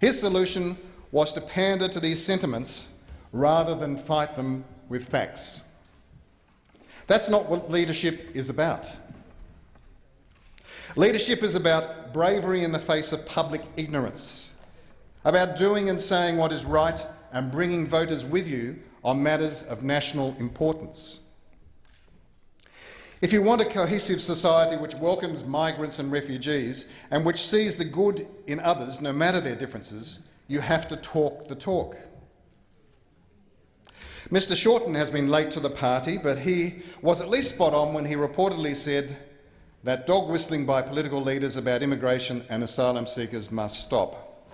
His solution was to pander to these sentiments rather than fight them with facts. That's not what leadership is about. Leadership is about bravery in the face of public ignorance, about doing and saying what is right and bringing voters with you on matters of national importance. If you want a cohesive society which welcomes migrants and refugees and which sees the good in others, no matter their differences, you have to talk the talk. Mr Shorten has been late to the party, but he was at least spot on when he reportedly said that dog whistling by political leaders about immigration and asylum seekers must stop.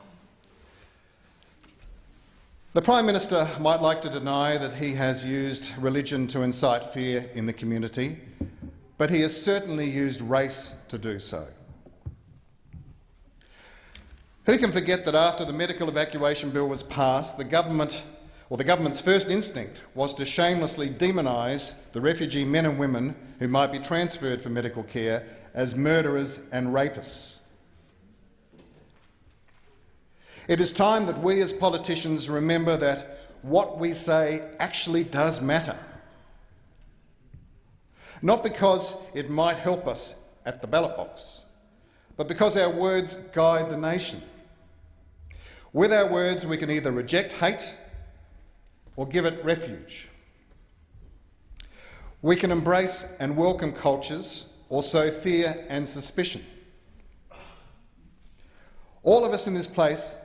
The Prime Minister might like to deny that he has used religion to incite fear in the community, but he has certainly used race to do so. Who can forget that after the medical evacuation bill was passed, the government or the government's first instinct was to shamelessly demonise the refugee men and women who might be transferred for medical care as murderers and rapists. It is time that we as politicians remember that what we say actually does matter. Not because it might help us at the ballot box, but because our words guide the nation. With our words, we can either reject hate or give it refuge. We can embrace and welcome cultures or sow fear and suspicion. All of us in this place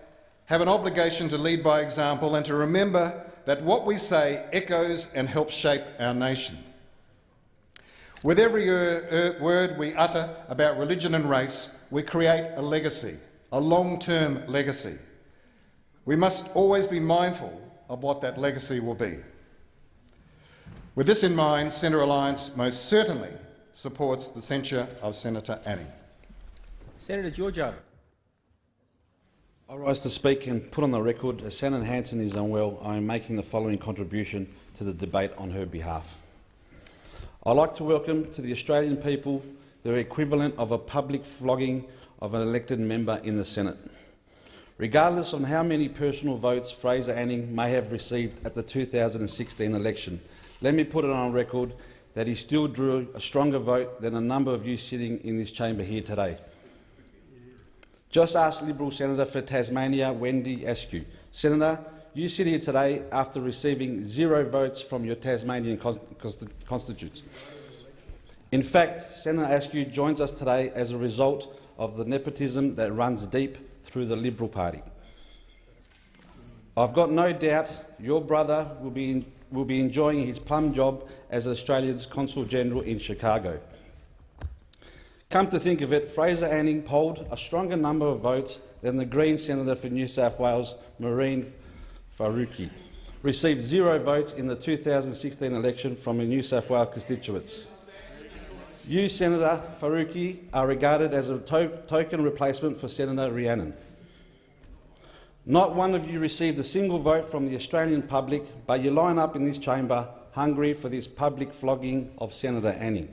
have an obligation to lead by example and to remember that what we say echoes and helps shape our nation. With every er, er, word we utter about religion and race, we create a legacy, a long-term legacy. We must always be mindful of what that legacy will be. With this in mind, Centre Alliance most certainly supports the censure of Senator Anning. Senator Georgiou. I rise to speak and put on the record as Senator Hanson is unwell, I am making the following contribution to the debate on her behalf. I'd like to welcome to the Australian people the equivalent of a public flogging of an elected member in the Senate. Regardless of how many personal votes Fraser Anning may have received at the 2016 election, let me put it on record that he still drew a stronger vote than a number of you sitting in this chamber here today. Just ask Liberal Senator for Tasmania, Wendy Askew. Senator, you sit here today after receiving zero votes from your Tasmanian constituents. In fact, Senator Askew joins us today as a result of the nepotism that runs deep through the Liberal Party. I've got no doubt your brother will be, will be enjoying his plum job as Australia's Consul General in Chicago. Come to think of it, Fraser Anning polled a stronger number of votes than the Green Senator for New South Wales, Mehreen Faruqi, received zero votes in the 2016 election from her New South Wales constituents. You, Senator Faruqi, are regarded as a to token replacement for Senator Rhiannon. Not one of you received a single vote from the Australian public, but you line up in this chamber hungry for this public flogging of Senator Anning.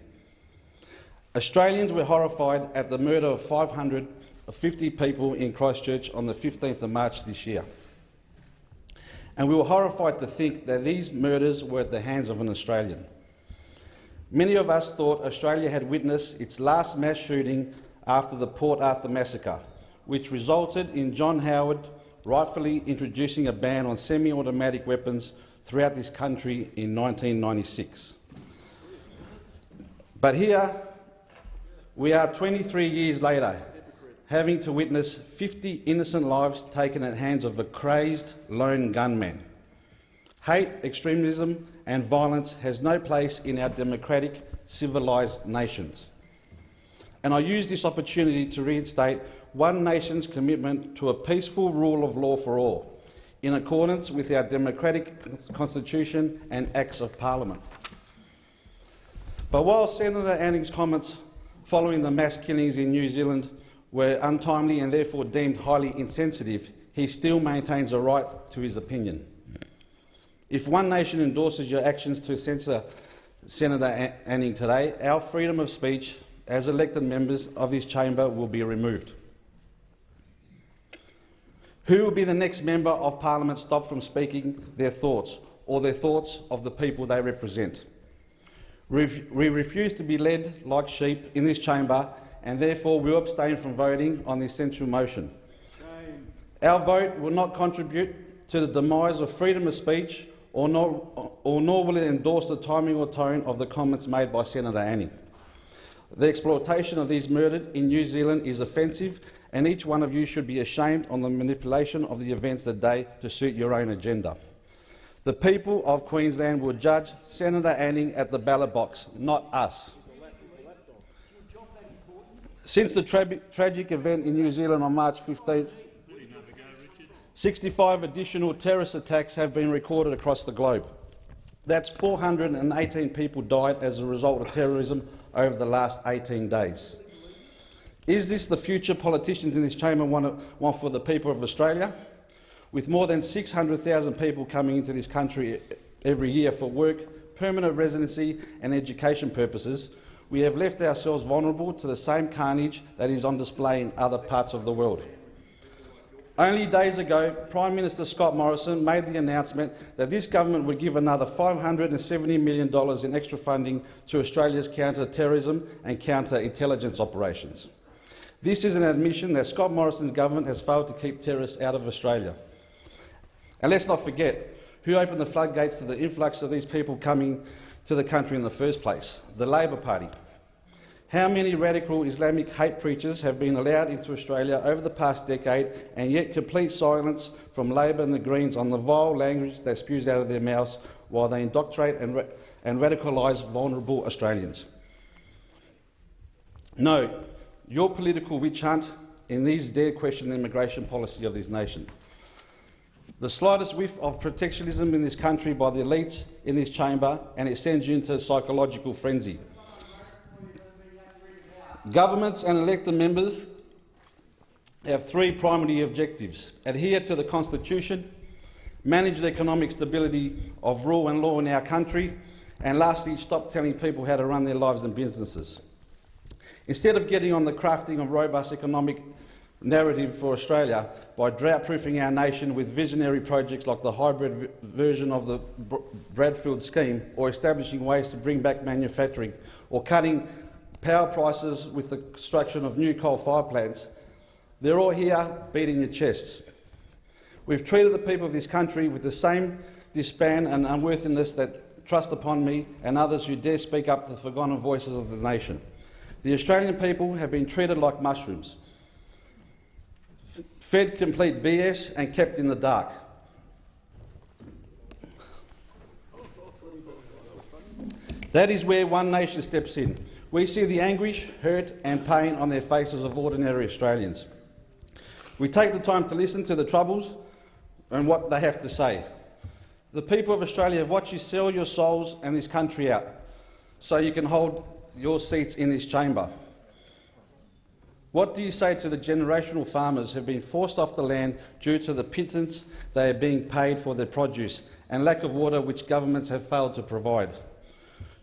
Australians were horrified at the murder of 550 people in Christchurch on the 15th of March this year. And we were horrified to think that these murders were at the hands of an Australian. Many of us thought Australia had witnessed its last mass shooting after the Port Arthur massacre, which resulted in John Howard rightfully introducing a ban on semi-automatic weapons throughout this country in 1996. But here We are 23 years later, having to witness 50 innocent lives taken at hands of a crazed lone gunman. Hate, extremism and violence has no place in our democratic, civilised nations. And I use this opportunity to reinstate One Nation's commitment to a peaceful rule of law for all, in accordance with our democratic constitution and acts of parliament. But while Senator Anning's comments following the mass killings in New Zealand were untimely and therefore deemed highly insensitive, he still maintains a right to his opinion. If One Nation endorses your actions to censor Senator Anning today, our freedom of speech as elected members of this chamber will be removed. Who will be the next member of parliament stopped from speaking their thoughts or their thoughts of the people they represent? We refuse to be led like sheep in this chamber and therefore we will abstain from voting on the censure motion. Our vote will not contribute to the demise of freedom of speech or nor, or nor will it endorse the timing or tone of the comments made by Senator Anning. The exploitation of these murdered in New Zealand is offensive and each one of you should be ashamed on the manipulation of the events that day to suit your own agenda. The people of Queensland will judge Senator Anning at the ballot box, not us. Since the tra tragic event in New Zealand on March 15, 65 additional terrorist attacks have been recorded across the globe. That's 418 people died as a result of terrorism over the last 18 days. Is this the future politicians in this chamber want, want for the people of Australia? With more than 600,000 people coming into this country every year for work, permanent residency and education purposes, we have left ourselves vulnerable to the same carnage that is on display in other parts of the world. Only days ago, Prime Minister Scott Morrison made the announcement that this government would give another $570 million in extra funding to Australia's counter-terrorism and counter-intelligence operations. This is an admission that Scott Morrison's government has failed to keep terrorists out of Australia. And let's not forget who opened the floodgates to the influx of these people coming to the country in the first place, the Labor Party. How many radical Islamic hate preachers have been allowed into Australia over the past decade and yet complete silence from Labor and the Greens on the vile language that spews out of their mouths while they indoctrinate and, ra and radicalise vulnerable Australians? No, your political witch hunt in these dare question the immigration policy of this nation. The slightest whiff of protectionism in this country by the elites in this chamber and it sends you into a psychological frenzy. Governments and elected members have three primary objectives. Adhere to the Constitution, manage the economic stability of rule and law in our country, and lastly, stop telling people how to run their lives and businesses. Instead of getting on the crafting of robust economic narrative for Australia by drought-proofing our nation with visionary projects like the hybrid version of the Bradfield scheme or establishing ways to bring back manufacturing or cutting power prices with the construction of new coal-fire plants, they're all here beating your chests. We've treated the people of this country with the same disband and unworthiness that trust upon me and others who dare speak up the forgotten voices of the nation. The Australian people have been treated like mushrooms, fed complete BS and kept in the dark. That is where One Nation steps in. We see the anguish, hurt and pain on their faces of ordinary Australians. We take the time to listen to the troubles and what they have to say. The people of Australia have watched you sell your souls and this country out so you can hold your seats in this chamber. What do you say to the generational farmers who have been forced off the land due to the pittance they are being paid for their produce and lack of water which governments have failed to provide?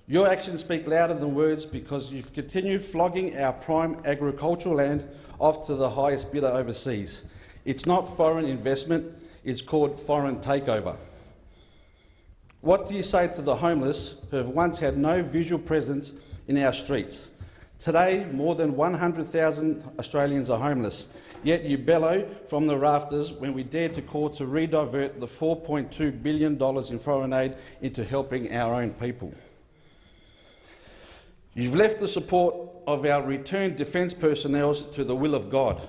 Your actions speak louder than words because you've continued flogging our prime agricultural land off to the highest bidder overseas. It's not foreign investment, it's called foreign takeover. What do you say to the homeless who have once had no visual presence in our streets? Today, more than 100,000 Australians are homeless, yet you bellow from the rafters when we dare to call to redivert the $4.2 billion in foreign aid into helping our own people. You've left the support of our returned defence personnel to the will of God,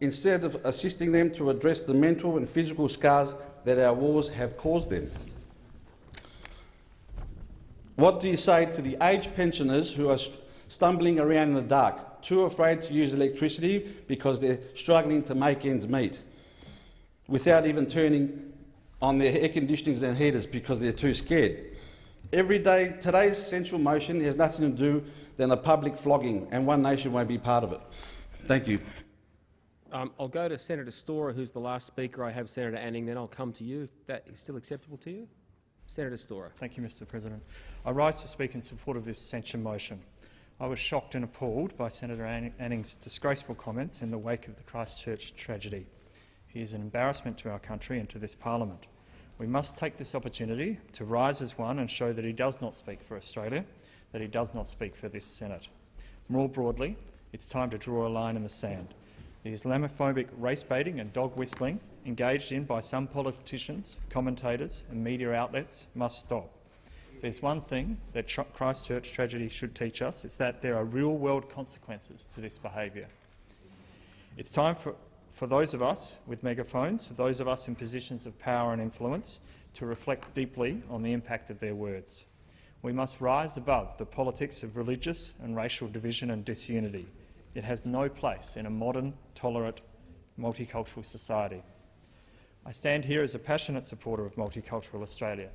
instead of assisting them to address the mental and physical scars that our wars have caused them. What do you say to the aged pensioners who are stumbling around in the dark, too afraid to use electricity because they're struggling to make ends meet, without even turning on their air conditionings and heaters because they're too scared? Every day, today's censure motion has nothing to do than a public flogging, and One Nation won't be part of it. Thank you. Um, I'll go to Senator Storer, who's the last speaker. I have Senator Anning, then I'll come to you. If that is still acceptable to you? Senator Storer. Thank you, Mr President. I rise to speak in support of this censure motion. I was shocked and appalled by Senator Anning's disgraceful comments in the wake of the Christchurch tragedy. He is an embarrassment to our country and to this parliament. We must take this opportunity to rise as one and show that he does not speak for Australia, that he does not speak for this Senate. More broadly, it's time to draw a line in the sand. The Islamophobic race baiting and dog whistling engaged in by some politicians, commentators and media outlets must stop. There's one thing that Christchurch tragedy should teach us, it's that there are real-world consequences to this behaviour. It's time for, for those of us with megaphones, for those of us in positions of power and influence, to reflect deeply on the impact of their words. We must rise above the politics of religious and racial division and disunity. It has no place in a modern, tolerant, multicultural society. I stand here as a passionate supporter of multicultural Australia.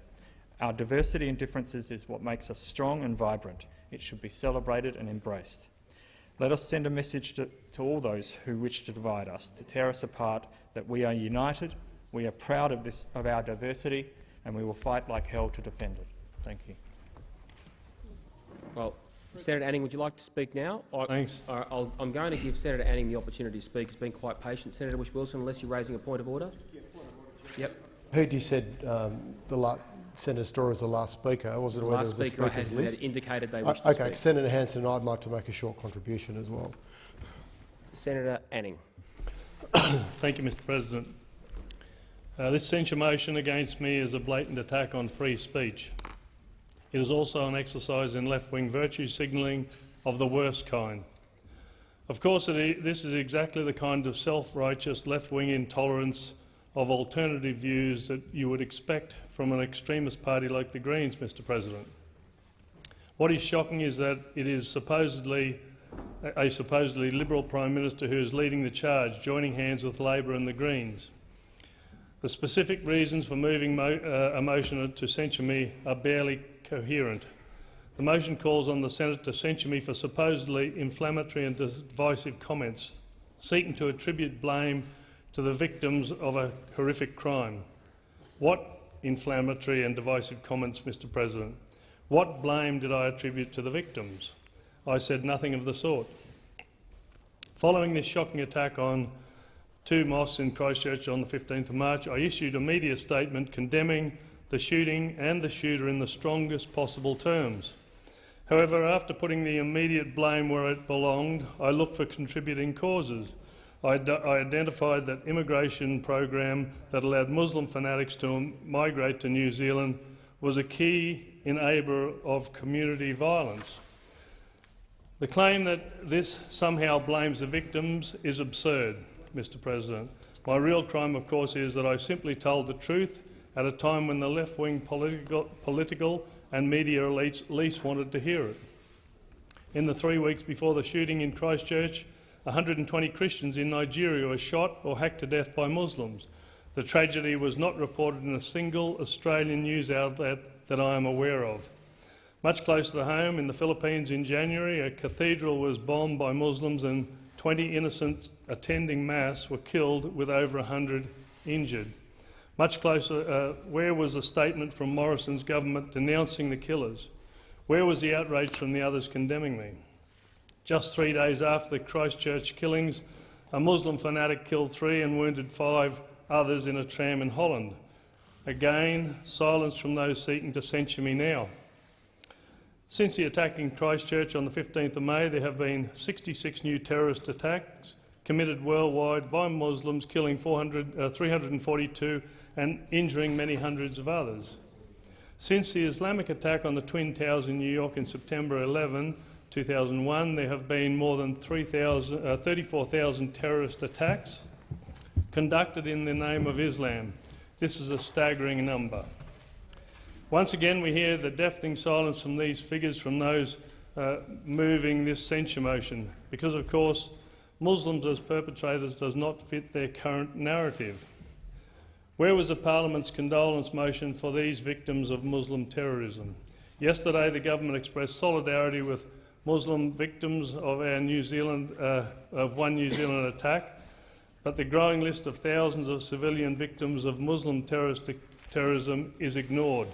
Our diversity and differences is what makes us strong and vibrant. It should be celebrated and embraced. Let us send a message to, to, all those who wish to divide us, to tear us apart, that we are united, we are proud of, this, of our diversity, and we will fight like hell to defend it. Thank you. Well, Senator Anning, would you like to speak now? I, Thanks. I, am going to give Senator Anning the opportunity to speak. He's been quite patient. Senator Whish-Wilson, unless you're raising a point of order. Yep. Heard you said um, the la Senator Storer was the last speaker. I wasn't aware there was a speaker's had, list. Indicated they wished uh, to Okay, speak. Senator Hanson, and I'd like to make a short contribution as well. Senator Anning. Thank you, Mr President. Uh, this censure motion against me is a blatant attack on free speech. It is also an exercise in left-wing virtue signalling of the worst kind. Of course, this is exactly the kind of self-righteous left-wing intolerance of alternative views that you would expect from an extremist party like the Greens, Mr President. What is shocking is that it is supposedly a supposedly Liberal Prime Minister who is leading the charge, joining hands with Labor and the Greens. The specific reasons for moving mo uh, a motion to censure me are barely coherent. The motion calls on the Senate to censure me for supposedly inflammatory and divisive comments, seeking to attribute blame to the victims of a horrific crime. What inflammatory and divisive comments, Mr President? What blame did I attribute to the victims? I said nothing of the sort. Following this shocking attack on two mosques in Christchurch on the 15th of March, I issued a media statement condemning the shooting and the shooter in the strongest possible terms. However, after putting the immediate blame where it belonged, I looked for contributing causes. I, identified that immigration program that allowed Muslim fanatics to migrate to New Zealand was a key enabler of community violence. The claim that this somehow blames the victims is absurd, Mr President. My real crime, of course, is that I simply told the truth at a time when the left-wing political, political and media elites least wanted to hear it. In the three weeks before the shooting in Christchurch, 120 Christians in Nigeria were shot or hacked to death by Muslims. The tragedy was not reported in a single Australian news outlet that I am aware of. Much closer to home, in the Philippines in January, a cathedral was bombed by Muslims and 20 innocents attending Mass were killed with over 100 injured. Much closer, uh, where was the statement from Morrison's government denouncing the killers? Where was the outrage from the others condemning me? Just three days after the Christchurch killings, a Muslim fanatic killed three and wounded five others in a tram in Holland. Again, silence from those seeking to censure me now. Since the attack in Christchurch on the 15th of May, there have been 66 new terrorist attacks committed worldwide by Muslims, killing 400, uh, 342 and injuring many hundreds of others. Since the Islamic attack on the Twin Towers in New York in September 11, 2001, there have been more than 3,000 uh, 34,000 terrorist attacks conducted in the name of Islam. This is a staggering number. Once again, we hear the deafening silence from these figures from those uh, moving this censure motion, because, of course, Muslims as perpetrators does not fit their current narrative. Where was the Parliament's condolence motion for these victims of Muslim terrorism? Yesterday, the government expressed solidarity with Muslim victims of our New Zealand uh, of one New Zealand attack, but the growing list of thousands of civilian victims of Muslim terrorism is ignored.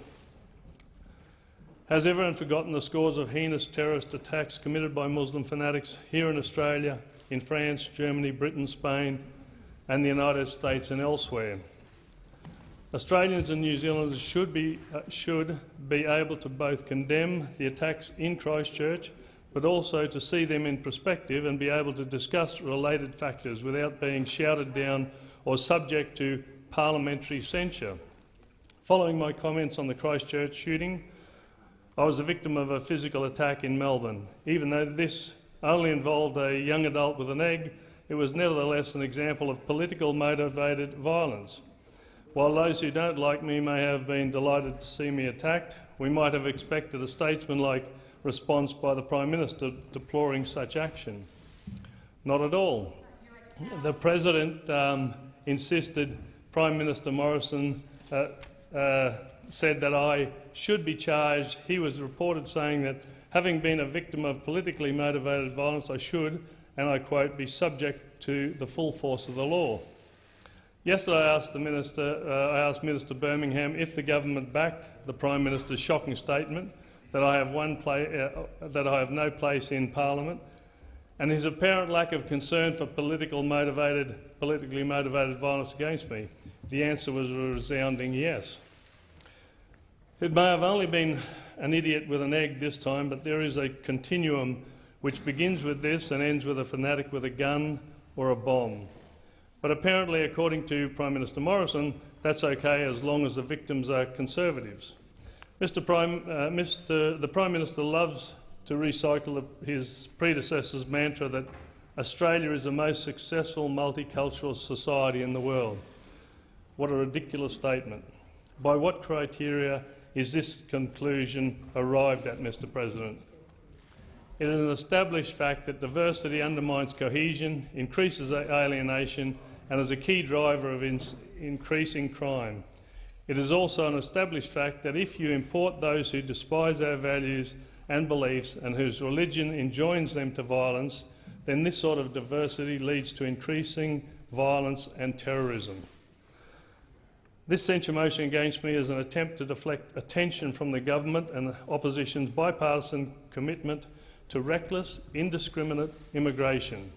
Has everyone forgotten the scores of heinous terrorist attacks committed by Muslim fanatics here in Australia, in France, Germany, Britain, Spain, and the United States and elsewhere? Australians and New Zealanders should be, uh, should be able to both condemn the attacks in Christchurch but also to see them in perspective and be able to discuss related factors without being shouted down or subject to parliamentary censure. Following my comments on the Christchurch shooting, I was the victim of a physical attack in Melbourne. Even though this only involved a young adult with an egg, it was nevertheless an example of political motivated violence. While those who don't like me may have been delighted to see me attacked, we might have expected a statesman-like response by the Prime Minister deploring such action. Not at all. The President um, insisted Prime Minister Morrison uh, uh, said that I should be charged. He was reported saying that having been a victim of politically motivated violence, I should, and I quote, be subject to the full force of the law. Yesterday, I asked, the Minister, uh, I asked Minister Birmingham if the government backed the Prime Minister's shocking statement that I have, one uh, that I have no place in Parliament, and his apparent lack of concern for political motivated, politically motivated violence against me. The answer was a resounding yes. It may have only been an idiot with an egg this time, but there is a continuum which begins with this and ends with a fanatic with a gun or a bomb. But apparently, according to Prime Minister Morrison, that's okay as long as the victims are Conservatives. Mr. Prime, uh, Mr. The Prime Minister loves to recycle his predecessor's mantra that Australia is the most successful multicultural society in the world. What a ridiculous statement. By what criteria is this conclusion arrived at, Mr President? It is an established fact that diversity undermines cohesion, increases alienation and is a key driver of increasing crime. It is also an established fact that if you import those who despise our values and beliefs and whose religion enjoins them to violence, then this sort of diversity leads to increasing violence and terrorism. This censure motion against me is an attempt to deflect attention from the government and the opposition's bipartisan commitment to reckless, indiscriminate immigration,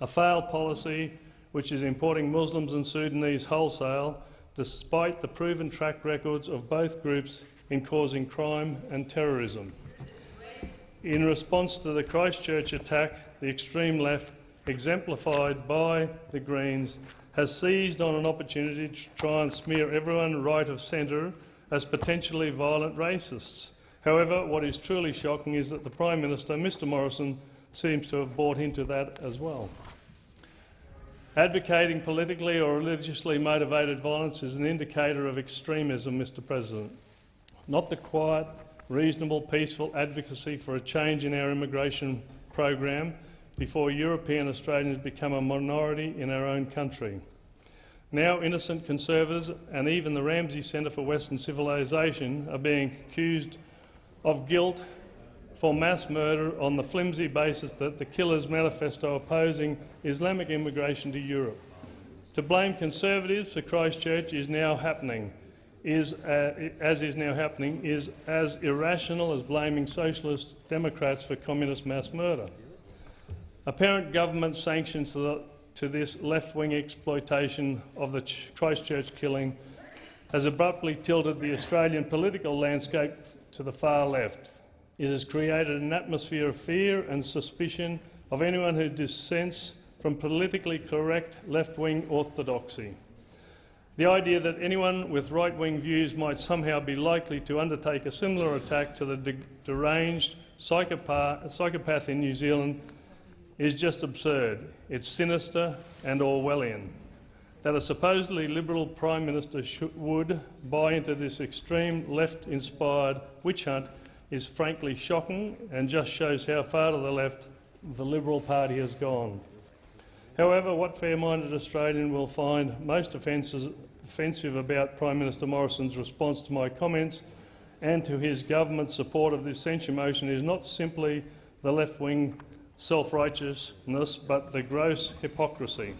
a failed policy which is importing Muslims and Sudanese wholesale despite the proven track records of both groups in causing crime and terrorism. In response to the Christchurch attack, the extreme left, exemplified by the Greens, has seized on an opportunity to try and smear everyone right of centre as potentially violent racists. However, what is truly shocking is that the Prime Minister, Mr Morrison, seems to have bought into that as well. Advocating politically or religiously motivated violence is an indicator of extremism, Mr President, not the quiet, reasonable, peaceful advocacy for a change in our immigration program before European Australians become a minority in our own country. Now innocent conservatives and even the Ramsay Centre for Western Civilisation are being accused of guilt for mass murder on the flimsy basis that the Killers Manifesto opposing Islamic immigration to Europe. To blame Conservatives for Christchurch is now happening, is, uh, as is now happening, is as irrational as blaming Socialist Democrats for communist mass murder. Apparent government sanctions to, the, to this left-wing exploitation of the Christchurch killing has abruptly tilted the Australian political landscape to the far left. It has created an atmosphere of fear and suspicion of anyone who dissents from politically correct left-wing orthodoxy. The idea that anyone with right-wing views might somehow be likely to undertake a similar attack to the de deranged, psychopath, psychopath in New Zealand is just absurd. It's sinister and Orwellian. That a supposedly Liberal Prime Minister should, would buy into this extreme left-inspired witch hunt is frankly shocking and just shows how far to the left the Liberal Party has gone. However, what fair-minded Australian will find most offensive about Prime Minister Morrison's response to my comments and to his government's support of this censure motion is not simply the left-wing self-righteousness but the gross hypocrisy.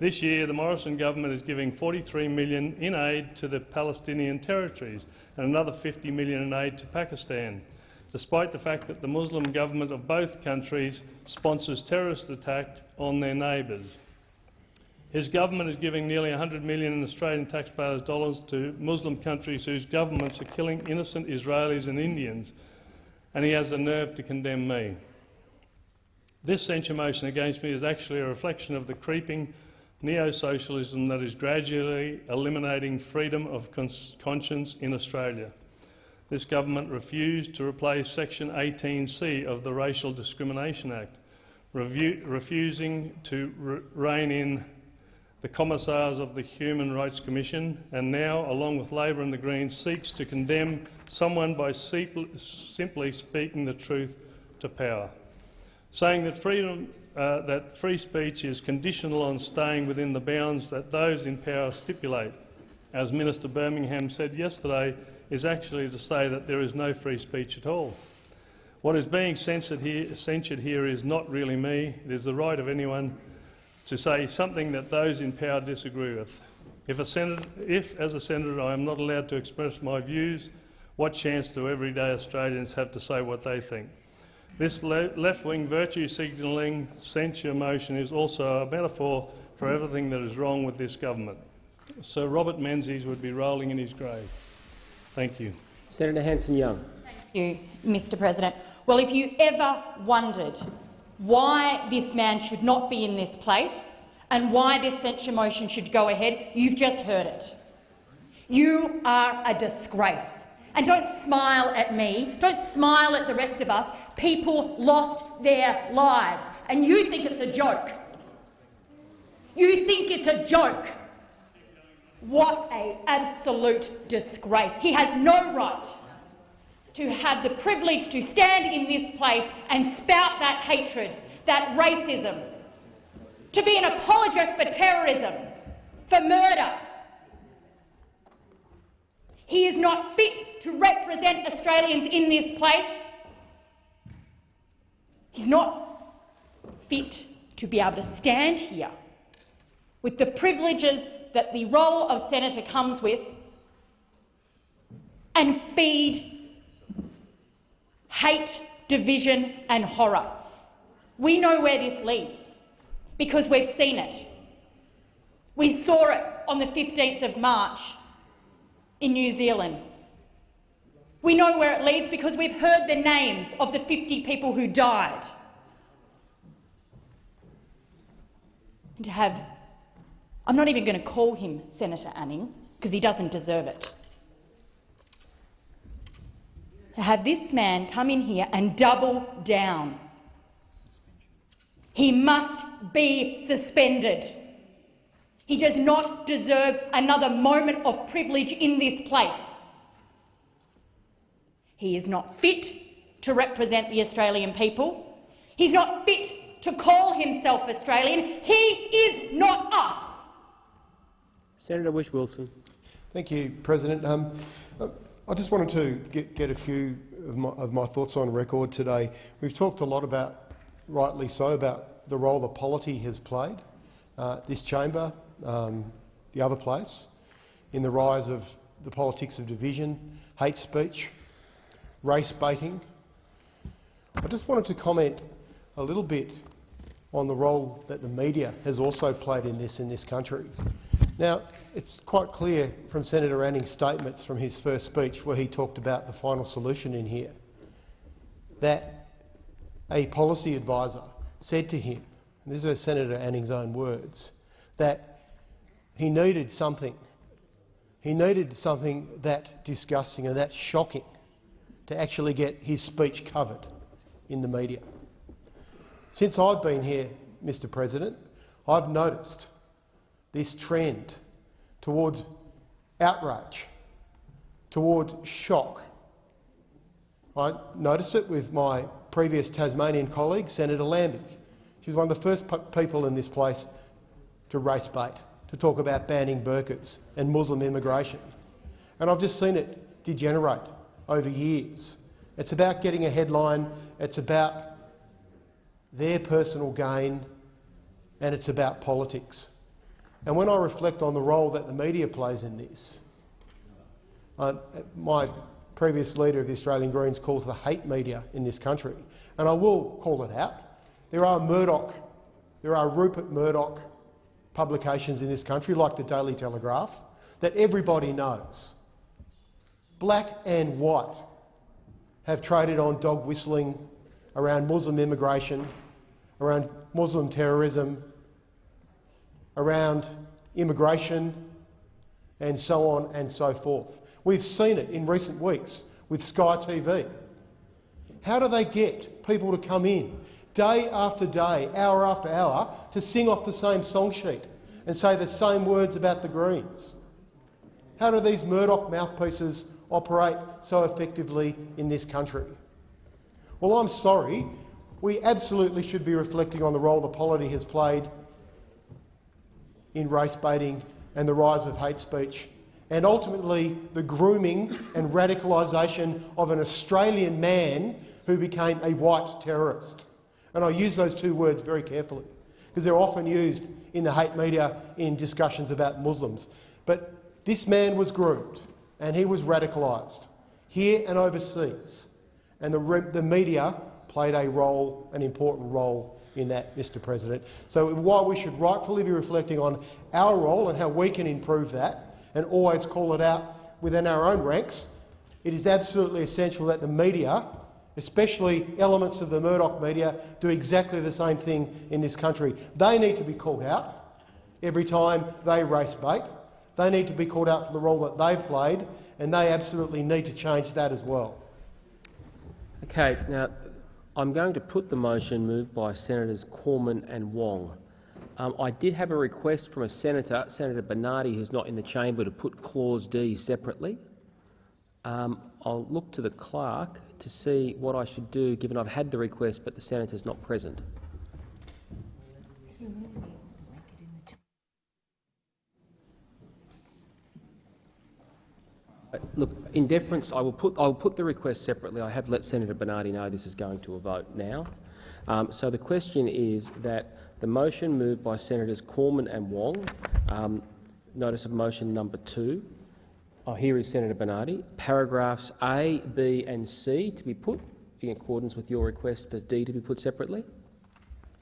This year, the Morrison government is giving 43 million in aid to the Palestinian territories and another 50 million in aid to Pakistan, despite the fact that the Muslim government of both countries sponsors terrorist attacks on their neighbours. His government is giving nearly 100 million in Australian taxpayers' dollars to Muslim countries whose governments are killing innocent Israelis and Indians, and he has the nerve to condemn me. This censure motion against me is actually a reflection of the creeping neo-socialism that is gradually eliminating freedom of conscience in Australia. This government refused to replace Section 18C of the Racial Discrimination Act, refusing to re rein in the commissars of the Human Rights Commission, and now, along with Labor and the Greens, seeks to condemn someone by simply speaking the truth to power, saying that freedom uh, that free speech is conditional on staying within the bounds that those in power stipulate, as Minister Birmingham said yesterday, is actually to say that there is no free speech at all. What is being censored here, censured here is not really me. It is the right of anyone to say something that those in power disagree with. If, a senator, if, as a senator, I am not allowed to express my views, what chance do everyday Australians have to say what they think? This le left-wing virtue signalling censure motion is also a metaphor for everything that is wrong with this government. Sir Robert Menzies would be rolling in his grave. Thank you. Senator Hanson-Young. Thank you, Mr President. Well, if you ever wondered why this man should not be in this place and why this censure motion should go ahead, you've just heard it. You are a disgrace. And don't smile at me, don't smile at the rest of us. People lost their lives, and you think it's a joke. You think it's a joke. What an absolute disgrace. He has no right to have the privilege to stand in this place and spout that hatred, that racism, to be an apologist for terrorism, for murder, he is not fit to represent Australians in this place. He's not fit to be able to stand here with the privileges that the role of senator comes with and feed hate, division and horror. We know where this leads because we've seen it. We saw it on the 15th of March in New Zealand. We know where it leads because we've heard the names of the 50 people who died. And to have, I'm not even going to call him Senator Anning because he doesn't deserve it. To have this man come in here and double down. He must be suspended. He does not deserve another moment of privilege in this place. He is not fit to represent the Australian people. He's not fit to call himself Australian. He is not us. Senator Whish-Wilson. Thank you, President. Um, I just wanted to get, get a few of my, of my, thoughts on record today. We've talked a lot about, rightly so, about the role the polity has played. Uh, this chamber um, the other place, in the rise of the politics of division, hate speech, race baiting. I just wanted to comment a little bit on the role that the media has also played in this in this country. Now, it's quite clear from Senator Anning's statements from his first speech where he talked about the final solution in here, that a policy advisor said to him, and these are Senator Anning's own words, that he needed something. He needed something that disgusting and that shocking to actually get his speech covered. in the media. Since I've been here, Mr President, I've noticed this trend towards outrage, towards shock. I noticed it with my previous Tasmanian colleague, Senator Lambie. She was one of the first people in this place to race bait, to talk about banning burqas and Muslim immigration. And I've just seen it degenerate over years. It's about getting a headline, it's about their personal gain, and it's about politics. And when I reflect on the role that the media plays in this, uh, my previous leader of the Australian Greens calls the hate media in this country, and I will call it out. There are Murdoch, there are Rupert Murdoch publications in this country, like the Daily Telegraph, that everybody knows. Black and white have traded on dog whistling around Muslim immigration, around Muslim terrorism, around immigration, and so on and so forth. We've seen it in recent weeks with Sky TV. How do they get people to come in day after day, hour after hour, to sing off the same song sheet and say the same words about the Greens? How do these Murdoch mouthpieces operate so effectively in this country? Well, I'm sorry. We absolutely should be reflecting on the role the polity has played in race baiting and the rise of hate speech, and ultimately the grooming and radicalisation of an Australian man who became a white terrorist. And I use those two words very carefully because they're often used in the hate media in discussions about Muslims. But this man was groomed and he was radicalised here and overseas. And the, the media played a role, an important role in that, Mr President. So while we should rightfully be reflecting on our role and how we can improve that and always call it out within our own ranks, it is absolutely essential that the media, especially elements of the Murdoch media, do exactly the same thing in this country. They need to be called out every time they race bait. They need to be called out for the role that they've played, and they absolutely need to change that as well. Okay, now I'm going to put the motion moved by Senators Cormann and Wong. Um, I did have a request from a senator, Senator Bernardi, who's not in the chamber, to put Clause D separately. Um, I'll look to the clerk to see what I should do, given I've had the request but the senator's not present. Uh, look, in deference, I will put, I will put the request separately. I have let Senator Bernardi know this is going to a vote now. Um, so the question is that the motion moved by Senators Cormann and Wong, um, notice of motion number two. Oh, here is Senator Bernardi. Paragraphs A, B and C to be put in accordance with your request for D to be put separately.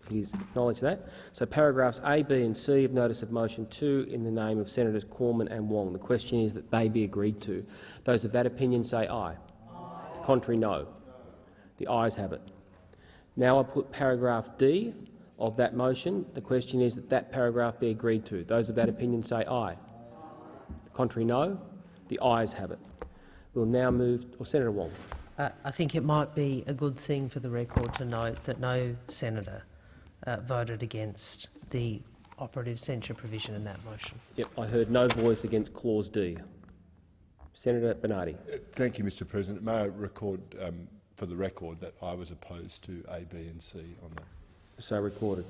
He's acknowledged that. So paragraphs A, B and C of Notice of Motion 2 in the name of Senators Cormann and Wong. The question is that they be agreed to. Those of that opinion say aye. aye. The contrary, no. The ayes have it. Now I put paragraph D of that motion. The question is that that paragraph be agreed to. Those of that opinion say aye. The contrary, no. The ayes have it. We'll now move— or Senator Wong. Uh, I think it might be a good thing for the record to note that no senator uh, voted against the operative censure provision in that motion. Yep, I heard no voice against Clause D. Senator Bernardi. Uh, thank you, Mr President. May I record um, for the record that I was opposed to A, B and C on that. So recorded.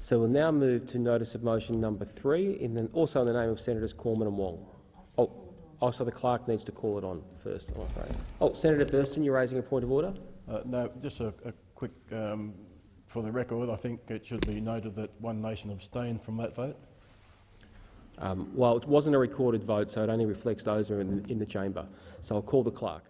So we'll now move to notice of motion number three, in the, also in the name of Senators Cormann and Wong. Oh, also the clerk needs to call it on first, I'm afraid. Oh, Senator Burston, you're raising a point of order? Uh, no, just a, a quick um, for the record, I think it should be noted that One Nation abstained from that vote. Um, well, it wasn't a recorded vote, so it only reflects those who are in, in the chamber. So I'll call the clerk.